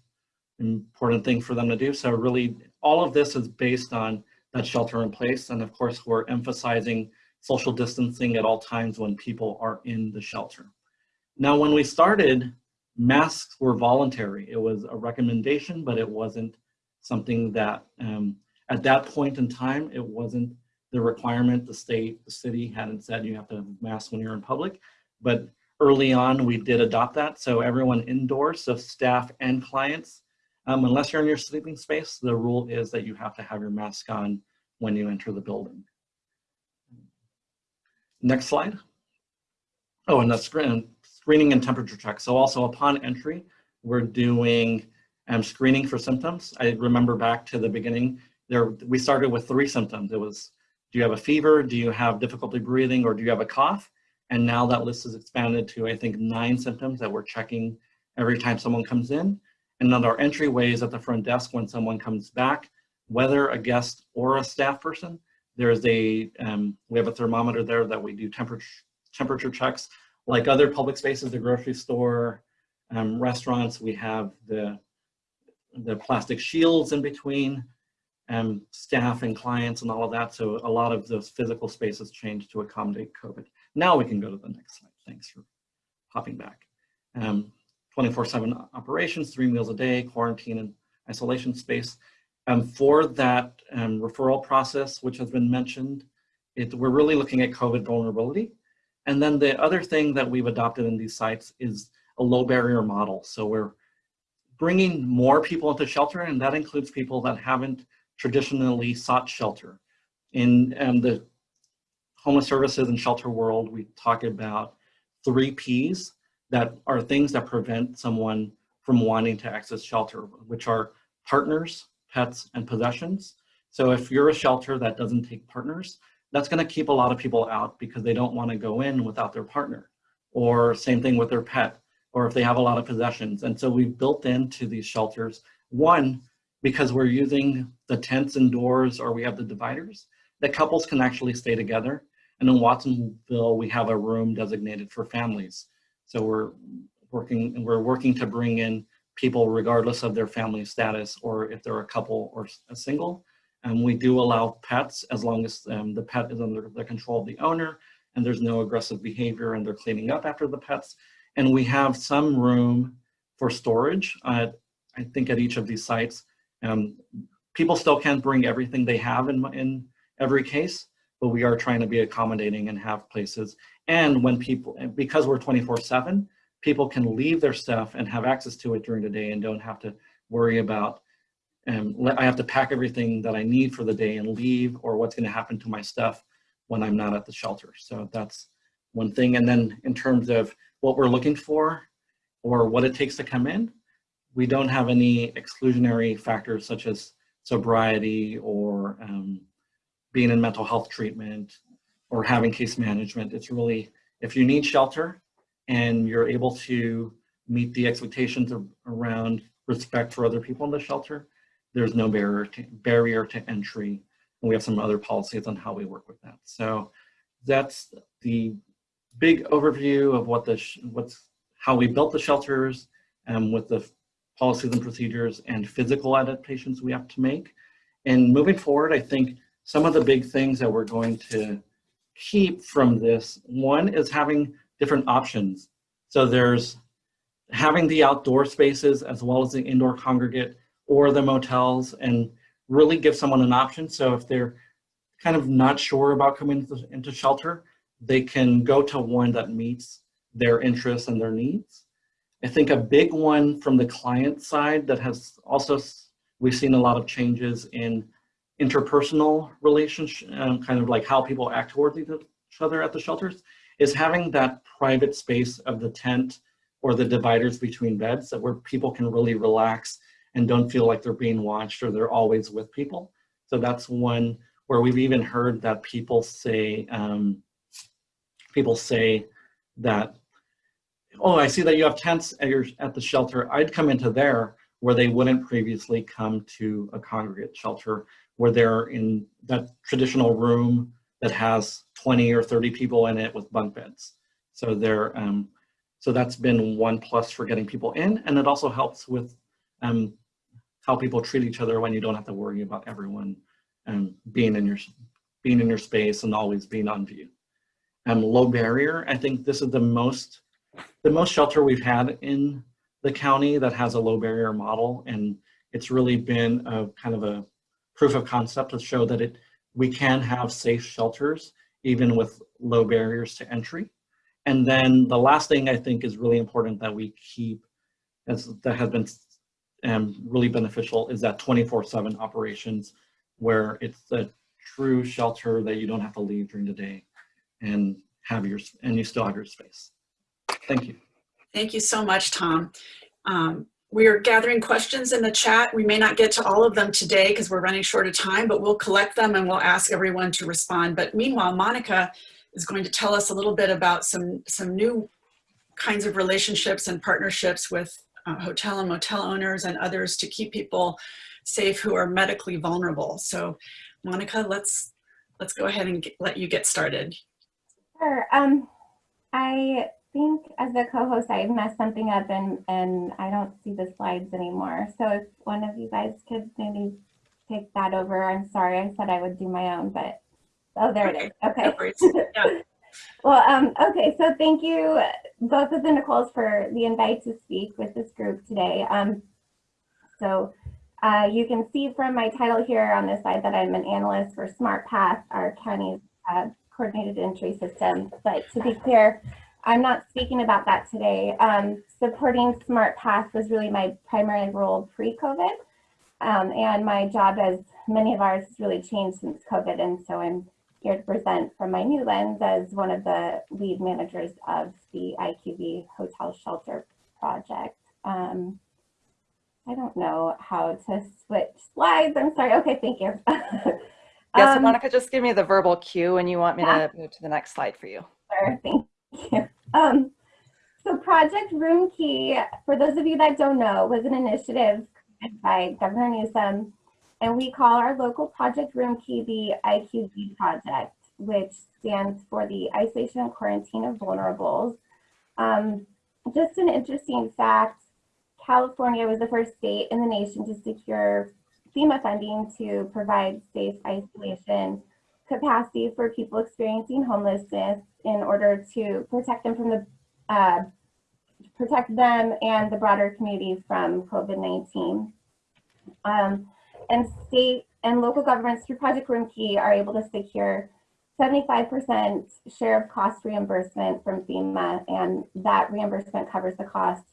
important thing for them to do. So really all of this is based on that shelter in place. And of course, we're emphasizing social distancing at all times when people are in the shelter. Now, when we started, masks were voluntary. It was a recommendation, but it wasn't something that, um, at that point in time, it wasn't the requirement. The state, the city hadn't said you have to masks when you're in public, but early on we did adopt that. So everyone indoors, so staff and clients Um, unless you're in your sleeping space, the rule is that you have to have your mask on when you enter the building. Next slide. Oh, and the screen, screening and temperature check. So also upon entry, we're doing um, screening for symptoms. I remember back to the beginning, there we started with three symptoms. It was, do you have a fever? Do you have difficulty breathing? Or do you have a cough? And now that list is expanded to, I think, nine symptoms that we're checking every time someone comes in. And then our entryways at the front desk when someone comes back, whether a guest or a staff person, there's a, um, we have a thermometer there that we do temperature, temperature checks. Like other public spaces, the grocery store, um, restaurants, we have the, the plastic shields in between um, staff and clients and all of that. So a lot of those physical spaces changed to accommodate COVID. Now we can go to the next slide. Thanks for hopping back. Um, 24-7 operations, three meals a day, quarantine and isolation space. Um, for that um, referral process, which has been mentioned, it, we're really looking at COVID vulnerability. And then the other thing that we've adopted in these sites is a low barrier model. So we're bringing more people into shelter, and that includes people that haven't traditionally sought shelter. In um, the homeless services and shelter world, we talk about three Ps that are things that prevent someone from wanting to access shelter, which are partners, pets, and possessions. So if you're a shelter that doesn't take partners, that's gonna keep a lot of people out because they don't wanna go in without their partner. Or same thing with their pet, or if they have a lot of possessions. And so we've built into these shelters, one, because we're using the tents and doors or we have the dividers, that couples can actually stay together. And in Watsonville, we have a room designated for families. So we're working, we're working to bring in people regardless of their family status or if they're a couple or a single. And we do allow pets as long as um, the pet is under the control of the owner and there's no aggressive behavior and they're cleaning up after the pets. And we have some room for storage, uh, I think at each of these sites. Um, people still can't bring everything they have in, in every case, but we are trying to be accommodating and have places. And when people, because we're 24 seven, people can leave their stuff and have access to it during the day and don't have to worry about, um, I have to pack everything that I need for the day and leave or what's gonna happen to my stuff when I'm not at the shelter. So that's one thing. And then in terms of what we're looking for or what it takes to come in, we don't have any exclusionary factors such as sobriety or um, being in mental health treatment or having case management. It's really, if you need shelter and you're able to meet the expectations of, around respect for other people in the shelter, there's no barrier to, barrier to entry. And we have some other policies on how we work with that. So that's the big overview of what the, what's, how we built the shelters and with the policies and procedures and physical adaptations we have to make. And moving forward, I think some of the big things that we're going to keep from this, one is having different options. So there's having the outdoor spaces as well as the indoor congregate or the motels and really give someone an option. So if they're kind of not sure about coming into, into shelter, they can go to one that meets their interests and their needs. I think a big one from the client side that has also, we've seen a lot of changes in interpersonal relationship, um, kind of like how people act towards each other at the shelters, is having that private space of the tent or the dividers between beds that where people can really relax and don't feel like they're being watched or they're always with people. So that's one where we've even heard that people say, um, people say that, oh, I see that you have tents at, your, at the shelter. I'd come into there where they wouldn't previously come to a congregate shelter where they're in that traditional room that has 20 or 30 people in it with bunk beds. So they're, um, so that's been one plus for getting people in. And it also helps with um, how people treat each other when you don't have to worry about everyone um, being in your being in your space and always being on view. Um, low barrier, I think this is the most the most shelter we've had in the county that has a low barrier model. And it's really been a kind of a proof of concept to show that it we can have safe shelters even with low barriers to entry. And then the last thing I think is really important that we keep, as that has been and really beneficial is that 24/7 operations, where it's a true shelter that you don't have to leave during the day, and have your and you still have your space. Thank you. Thank you so much, Tom. Um, we are gathering questions in the chat. We may not get to all of them today because we're running short of time, but we'll collect them and we'll ask everyone to respond. But meanwhile, Monica is going to tell us a little bit about some, some new kinds of relationships and partnerships with uh, hotel and motel owners and others to keep people safe who are medically vulnerable. So Monica, let's, let's go ahead and get, let you get started. Sure. Um, I think as the co-host, I messed something up and, and I don't see the slides anymore. So if one of you guys could maybe take that over, I'm sorry, I said I would do my own, but, oh, there it is. Okay. No. Well, um, okay, so thank you, both of the Nicoles, for the invite to speak with this group today. Um, so uh, you can see from my title here on this slide that I'm an analyst for SmartPath, our county's uh, coordinated entry system. But to be clear, I'm not speaking about that today. Um, supporting SmartPath was really my primary role pre-COVID. Um, and my job, as many of ours, has really changed since COVID. And so I'm here to present from my new lens as one of the lead managers of the IQV Hotel Shelter Project. Um, I don't know how to switch slides. I'm sorry. Okay, thank you. Yes, Um, Monica, just give me the verbal cue and you want me Yeah. to move to the next slide for you. Sure, thank you. Um, so Project Roomkey, for those of you that don't know, was an initiative by Governor Newsom, and we call our local Project Roomkey the IQV Project, which stands for the Isolation and Quarantine of Vulnerables. Um, just an interesting fact, California was the first state in the nation to secure FEMA funding to provide safe isolation capacity for people experiencing homelessness in order to protect them from the uh, protect them and the broader community from COVID-19. Um, and state and local governments through Project Roomkey are able to secure 75% share of cost reimbursement from FEMA, and that reimbursement covers the cost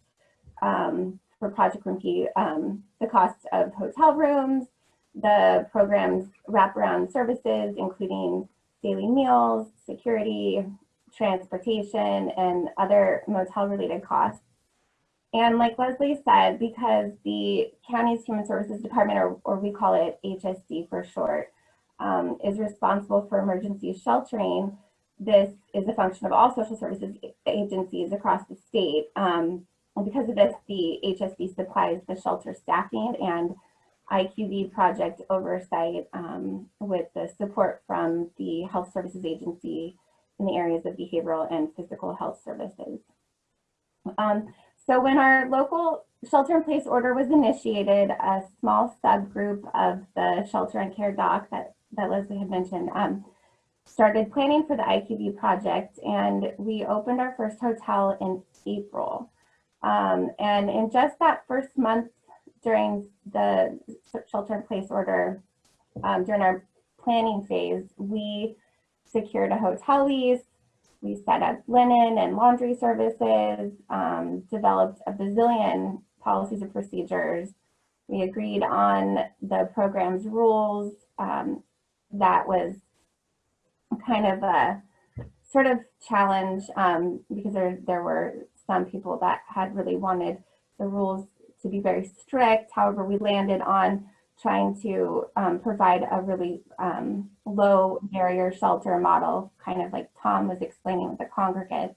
um, for Project Roomkey, um, the cost of hotel rooms, the program's wraparound services, including daily meals, security, transportation, and other motel-related costs. And like Leslie said, because the county's Human Services Department, or, or we call it HSD for short, um, is responsible for emergency sheltering, this is a function of all social services agencies across the state. Um, and because of this, the HSD supplies the shelter staffing and IQV project oversight um, with the support from the Health Services Agency in the areas of behavioral and physical health services. Um, so when our local shelter in place order was initiated, a small subgroup of the shelter and care doc that, that Leslie had mentioned um, started planning for the IQV project and we opened our first hotel in April. Um, and in just that first month during the shelter in place order, um, during our planning phase, we secured a hotel lease, we set up linen and laundry services, um, developed a bazillion policies and procedures. We agreed on the program's rules. Um, that was kind of a sort of challenge um, because there, there were some people that had really wanted the rules to be very strict. However, we landed on trying to um, provide a really um, low barrier shelter model, kind of like Tom was explaining with the congregates.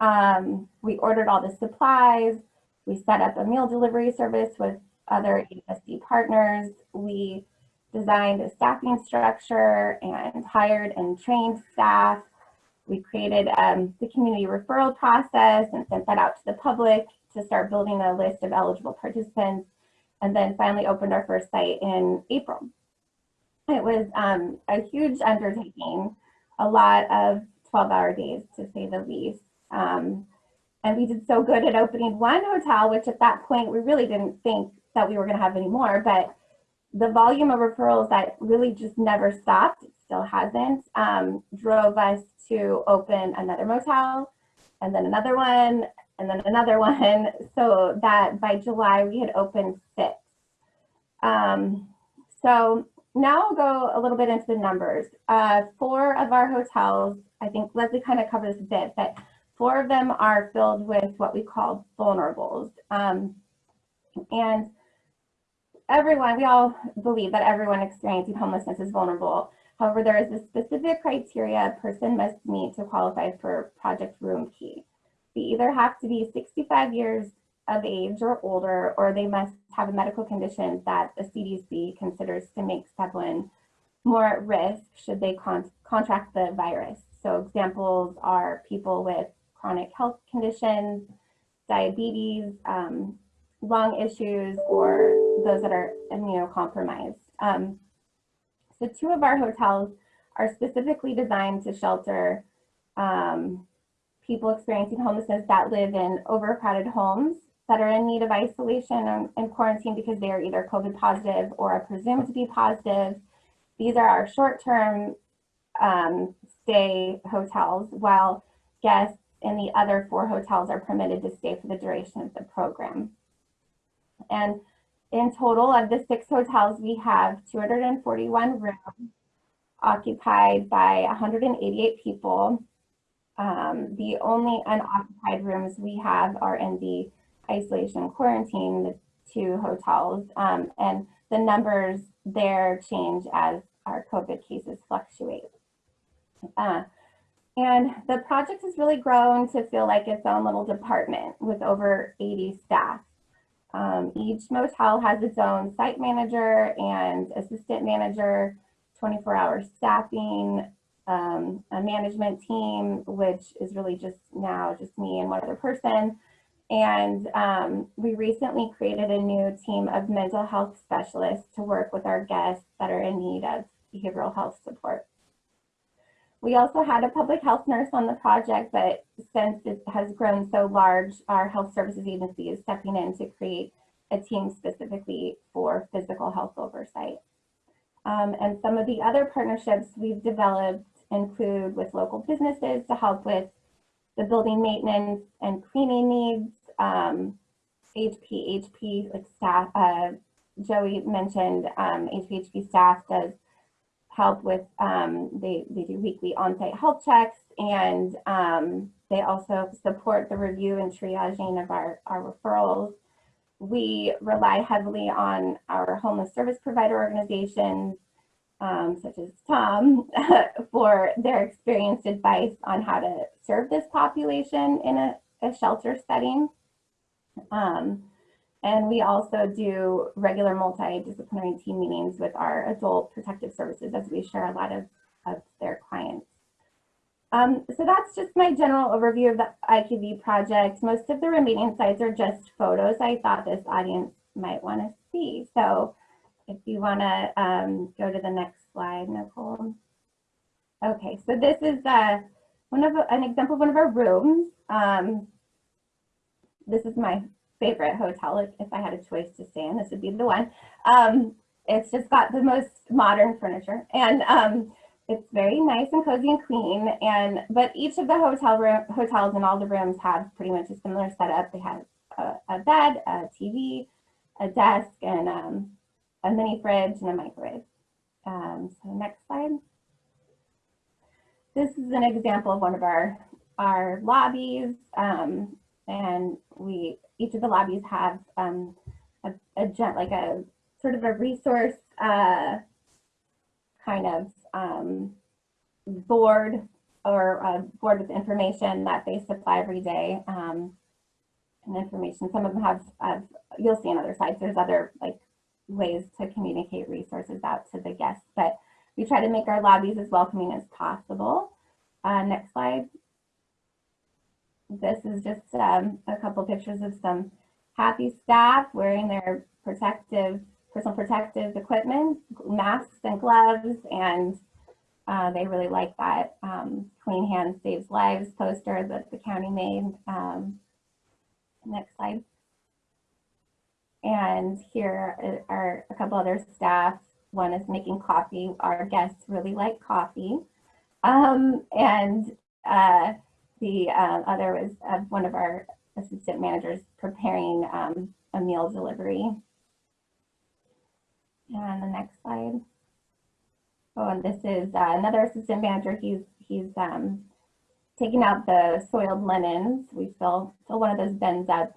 Um, we ordered all the supplies. We set up a meal delivery service with other HSD partners. We designed a staffing structure and hired and trained staff. We created um, the community referral process and sent that out to the public to start building a list of eligible participants and then finally opened our first site in April. It was um, a huge undertaking, a lot of 12 hour days to say the least. Um, and we did so good at opening one hotel, which at that point we really didn't think that we were gonna have any more, but the volume of referrals that really just never stopped, it still hasn't, um, drove us to open another motel and then another one and then another one, so that by July we had opened six. Um, so now I'll go a little bit into the numbers. Uh, four of our hotels, I think Leslie kind of covered this a bit, but four of them are filled with what we call vulnerables. Um, and everyone, we all believe that everyone experiencing homelessness is vulnerable. However, there is a specific criteria a person must meet to qualify for Project Roomkey. They either have to be 65 years of age or older, or they must have a medical condition that the CDC considers to make someone more at risk should they con contract the virus. So examples are people with chronic health conditions, diabetes, um, lung issues, or those that are immunocompromised. Um, so two of our hotels are specifically designed to shelter um, people experiencing homelessness that live in overcrowded homes that are in need of isolation and, quarantine because they are either COVID positive or are presumed to be positive. These are our short-term um, stay hotels, while guests in the other four hotels are permitted to stay for the duration of the program. And in total of the six hotels, we have 241 rooms occupied by 188 people. Um, the only unoccupied rooms we have are in the isolation quarantine, the two hotels, um, and the numbers there change as our COVID cases fluctuate. Uh, and the project has really grown to feel like its own little department with over 80 staff. Um, each motel has its own site manager and assistant manager, 24 hour staffing, um, a management team, which is really just now just me and one other person. And um, we recently created a new team of mental health specialists to work with our guests that are in need of behavioral health support. We also had a public health nurse on the project, but since it has grown so large, our health services agency is stepping in to create a team specifically for physical health oversight. Um, and some of the other partnerships we've developed include with local businesses to help with the building maintenance and cleaning needs, um, HP, HP like staff, uh, Joey mentioned um, HPHP staff does help with, um, they, they do weekly on-site health checks and um, they also support the review and triaging of our, our referrals. We rely heavily on our homeless service provider organizations, um, such as Tom, for their experienced advice on how to serve this population in a, a shelter setting. Um, and we also do regular multidisciplinary team meetings with our adult protective services as we share a lot of, of their clients. Um, so that's just my general overview of the IQV project. Most of the remaining slides are just photos I thought this audience might want to see. So if you want to um, go to the next slide, Nicole. Okay, so this is uh, one of an example of one of our rooms. Um, this is my favorite hotel. If, if I had a choice to stay in, this would be the one. Um, it's just got the most modern furniture and um, it's very nice and cozy and clean. And but each of the hotel hotels and all the rooms have pretty much a similar setup. They have a, a bed, a TV, a desk, and um, a mini fridge and a microwave. Um, so next slide. This is an example of one of our our lobbies. Um, and we each of the lobbies have um, a, a like a sort of a resource uh, kind of um, board or a board with information that they supply every day um, and information. Some of them have, have, you'll see on other sites, there's other like ways to communicate resources out to the guests, but we try to make our lobbies as welcoming as possible. Uh, next slide. This is just um, a couple pictures of some happy staff wearing their protective, personal protective equipment, masks and gloves, and uh, they really like that um, Clean Hands Saves Lives poster that the county made. Um, next slide. And here are a couple other staff. One is making coffee. Our guests really like coffee. Um, and uh, the uh, other was uh, one of our assistant managers preparing um, a meal delivery. And the next slide. Oh, and this is uh, another assistant manager. He's he's um, taking out the soiled linens. We fill fill one of those bins up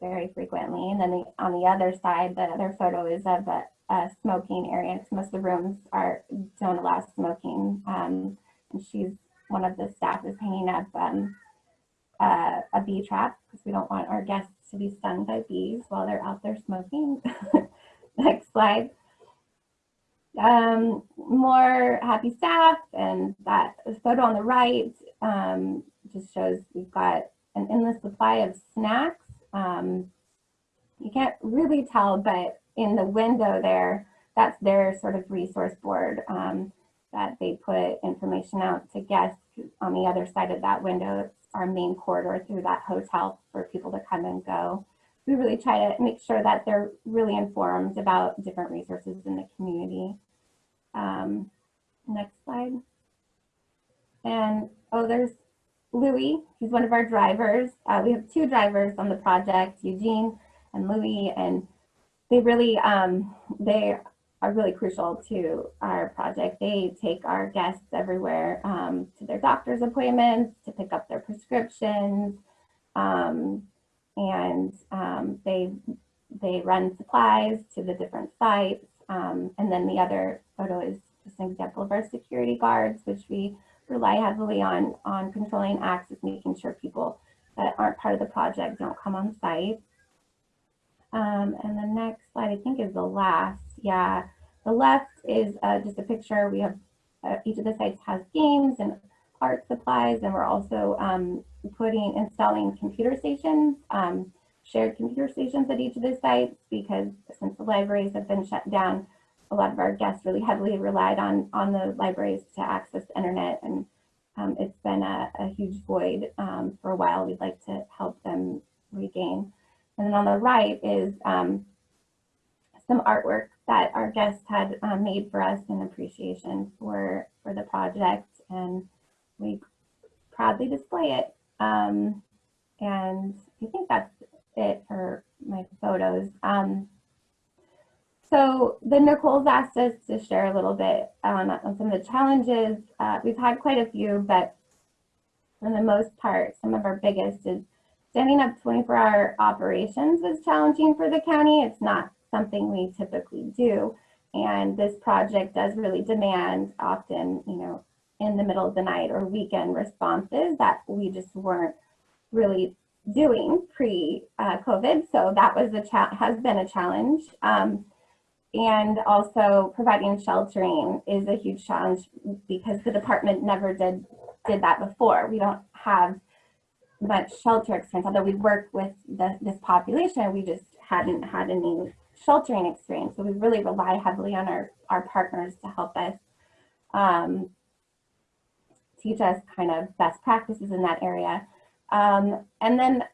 very frequently. And then the, on the other side, the other photo is of a, a smoking area. most of the rooms are don't allow smoking. Um, and she's one of the staff is hanging up um, uh, a bee trap because we don't want our guests to be stung by bees while they're out there smoking. Next slide. Um, more happy staff and that photo on the right um, just shows we've got an endless supply of snacks. Um, you can't really tell, but in the window there, that's their sort of resource board um, that they put information out to guests on the other side of that window. It's our main corridor through that hotel for people to come and go. We really try to make sure that they're really informed about different resources in the community. Um, next slide. And, oh, there's Louis. He's one of our drivers. Uh, we have two drivers on the project, Eugene and Louis, and they really, um, they are really crucial to our project. They take our guests everywhere um, to their doctor's appointments, to pick up their prescriptions, um, and um, they they run supplies to the different sites. Um, and then the other photo is just an example of our security guards, which we rely heavily on on controlling access, making sure people that aren't part of the project don't come on site. Um, and the next slide, I think, is the last. Yeah, the left is uh, just a picture. We have uh, each of the sites has games and art supplies, and we're also um, putting installing computer stations, um, shared computer stations at each of the sites because since the libraries have been shut down, a lot of our guests really heavily relied on on the libraries to access the internet, and um, it's been a, a huge void um, for a while. We'd like to help them regain. And then on the right is um, some artwork that our guests had um, made for us in appreciation for, for the project. And we proudly display it. Um, and I think that's it for my photos. Um, so the Nicole's asked us to share a little bit on, on some of the challenges. Uh, we've had quite a few, but for the most part, some of our biggest is standing up 24 hour operations is challenging for the county. It's not something we typically do. And this project does really demand often, you know, in the middle of the night or weekend responses that we just weren't really doing pre-COVID. so that was a has been a challenge. Um, and also providing sheltering is a huge challenge because the department never did did that before. We don't have much shelter experience, although we work with the, this population, we just hadn't had any sheltering experience. So we really rely heavily on our, our partners to help us um, teach us kind of best practices in that area. Um, and then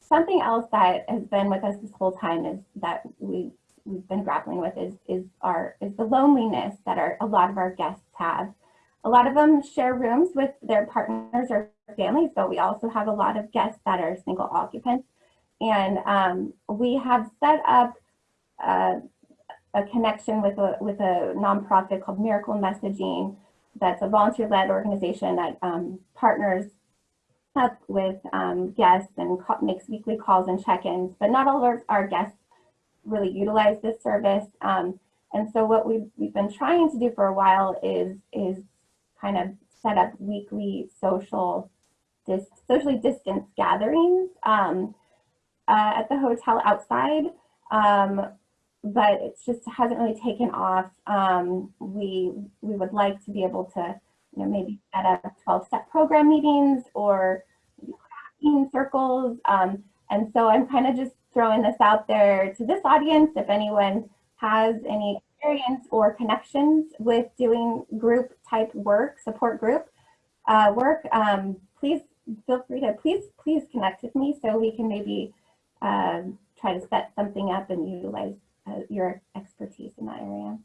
something else that has been with us this whole time is that we we've been grappling with is is our is the loneliness that our a lot of our guests have. A lot of them share rooms with their partners or families, but we also have a lot of guests that are single occupants. And um, we have set up uh, a connection with a, with a nonprofit called Miracle Messaging that's a volunteer-led organization that um, partners up with um, guests and makes weekly calls and check-ins, but not all of our, our, guests really utilize this service. Um, and so what we've, we've been trying to do for a while is, is kind of set up weekly social, dis, socially distanced gatherings um, uh, at the hotel outside. Um, but it just hasn't really taken off. Um, we we would like to be able to, you know, maybe set up 12-step program meetings or circles. Um, and so I'm kind of just throwing this out there to this audience. If anyone has any experience or connections with doing group type work, support group uh, work, um, please feel free to please please connect with me so we can maybe um, try to set something up and utilize uh, your expertise in that area.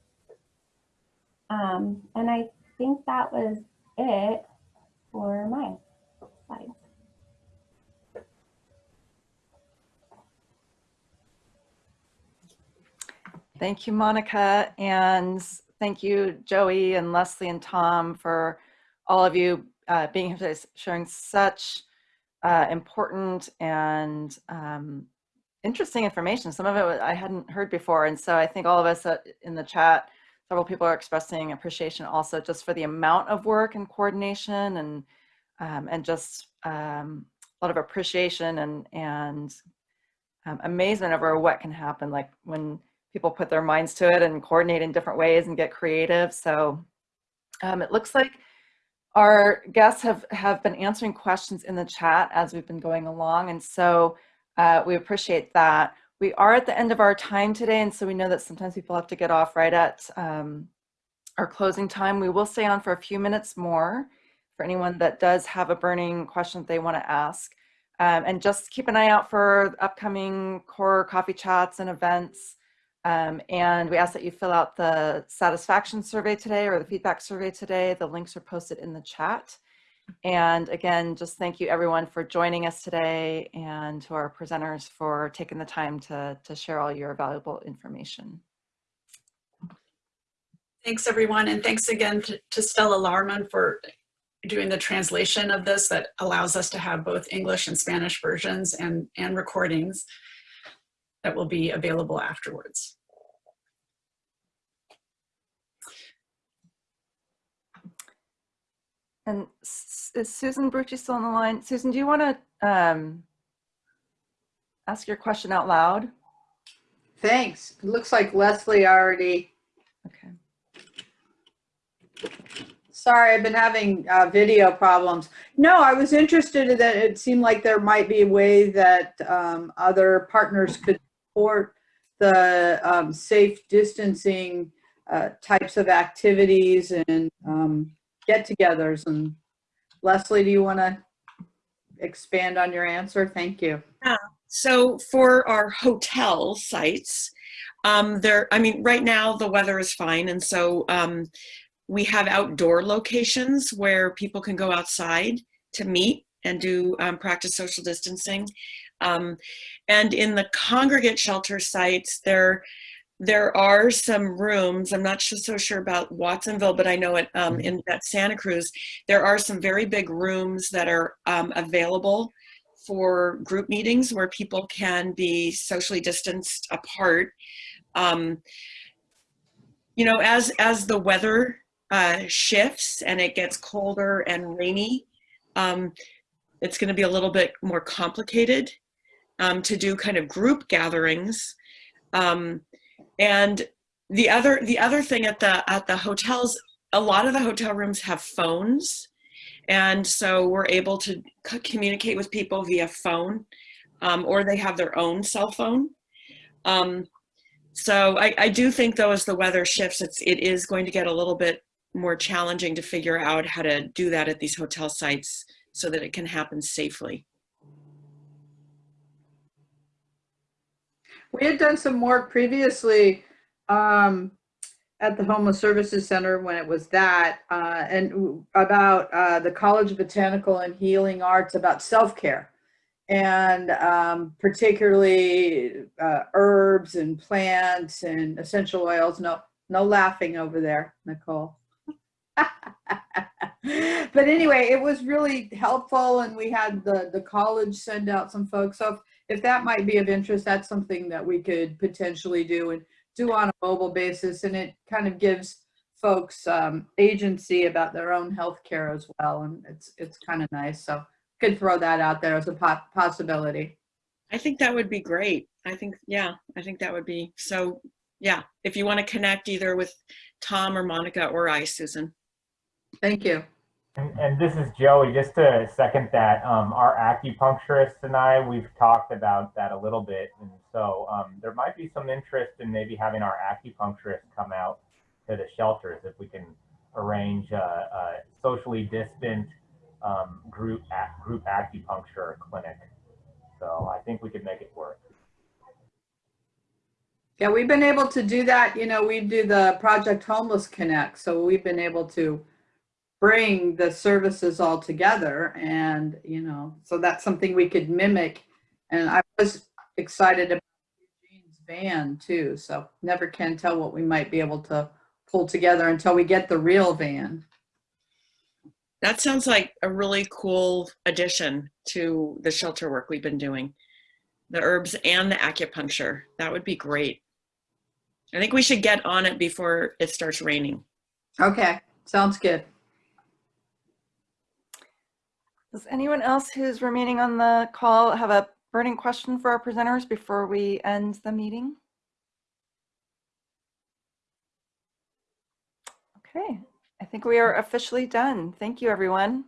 Um, and I think that was it for my slides. Thank you, Monica, and thank you, Joey and Leslie and Tom, for all of you uh, being here today, sharing such uh, important and um, interesting information. Some of it I hadn't heard before, and so I think all of us uh, in the chat, several people are expressing appreciation also just for the amount of work and coordination and um, and just um, a lot of appreciation and and um, amazement over what can happen, like when people put their minds to it and coordinate in different ways and get creative. So um, it looks like our guests have, have been answering questions in the chat as we've been going along. And so uh, we appreciate that. We are at the end of our time today. And so we know that sometimes people have to get off right at um, our closing time. We will stay on for a few minutes more for anyone that does have a burning question that they want to ask. Um, and just keep an eye out for upcoming core coffee chats and events. Um, and we ask that you fill out the satisfaction survey today or the feedback survey today. The links are posted in the chat. And again, just thank you everyone for joining us today and to our presenters for taking the time to, to share all your valuable information. Thanks, everyone. And thanks again to, to Stella Larman for doing the translation of this that allows us to have both English and Spanish versions and, and recordings that will be available afterwards. And is Susan Brucci still on the line? Susan, do you want to um, ask your question out loud? Thanks. It looks like Leslie already, Okay. sorry, I've been having uh, video problems. No, I was interested in that it seemed like there might be a way that um, other partners could support the um, safe distancing uh, types of activities and um, get-togethers. And Leslie, do you want to expand on your answer? Thank you. Yeah. So for our hotel sites, um, there, I mean, right now the weather is fine. And so um, we have outdoor locations where people can go outside to meet and do um, practice social distancing. Um, and in the congregate shelter sites, there, there are some rooms, I'm not so, so sure about Watsonville, but I know it um, in at Santa Cruz, there are some very big rooms that are um, available for group meetings where people can be socially distanced apart. Um, you know, as, as the weather uh, shifts and it gets colder and rainy, um, it's going to be a little bit more complicated um, to do kind of group gatherings. Um, and the other the other thing at the at the hotels, a lot of the hotel rooms have phones, and so we're able to communicate with people via phone, um, or they have their own cell phone. Um, so I, I do think though as the weather shifts, it's it is going to get a little bit more challenging to figure out how to do that at these hotel sites so that it can happen safely. We had done some work previously um, at the Homeless Services Center when it was that, uh, and about uh, the College of Botanical and Healing Arts about self-care. And um, particularly uh, herbs and plants and essential oils. No, no laughing over there, Nicole. but anyway, it was really helpful, and we had the the college send out some folks. So if, if that might be of interest, that's something that we could potentially do and do on a mobile basis, and it kind of gives folks um, agency about their own health care as well, and it's it's kind of nice. So could throw that out there as a po- possibility. I think that would be great. I think, yeah, I think that would be so. Yeah, if you want to connect either with Tom or Monica or I, Susan. Thank you. And, and this is Joey. Just to second that, um, our acupuncturist and I, we've talked about that a little bit. And so um, there might be some interest in maybe having our acupuncturist come out to the shelters if we can arrange a, a socially distant um, group ac- group acupuncture clinic. So I think we could make it work. Yeah, we've been able to do that. You know, we do the Project Homeless Connect, so we've been able to bring the services all together, and you know, so that's something we could mimic. And I was excited about Eugene's van too, so never can tell what we might be able to pull together until we get the real van. That sounds like a really cool addition to the shelter work we've been doing. The herbs and the acupuncture. That would be great. I think we should get on it before it starts raining. Okay, sounds good. Does anyone else who's remaining on the call have a burning question for our presenters before we end the meeting? Okay, I think we are officially done. Thank you, everyone.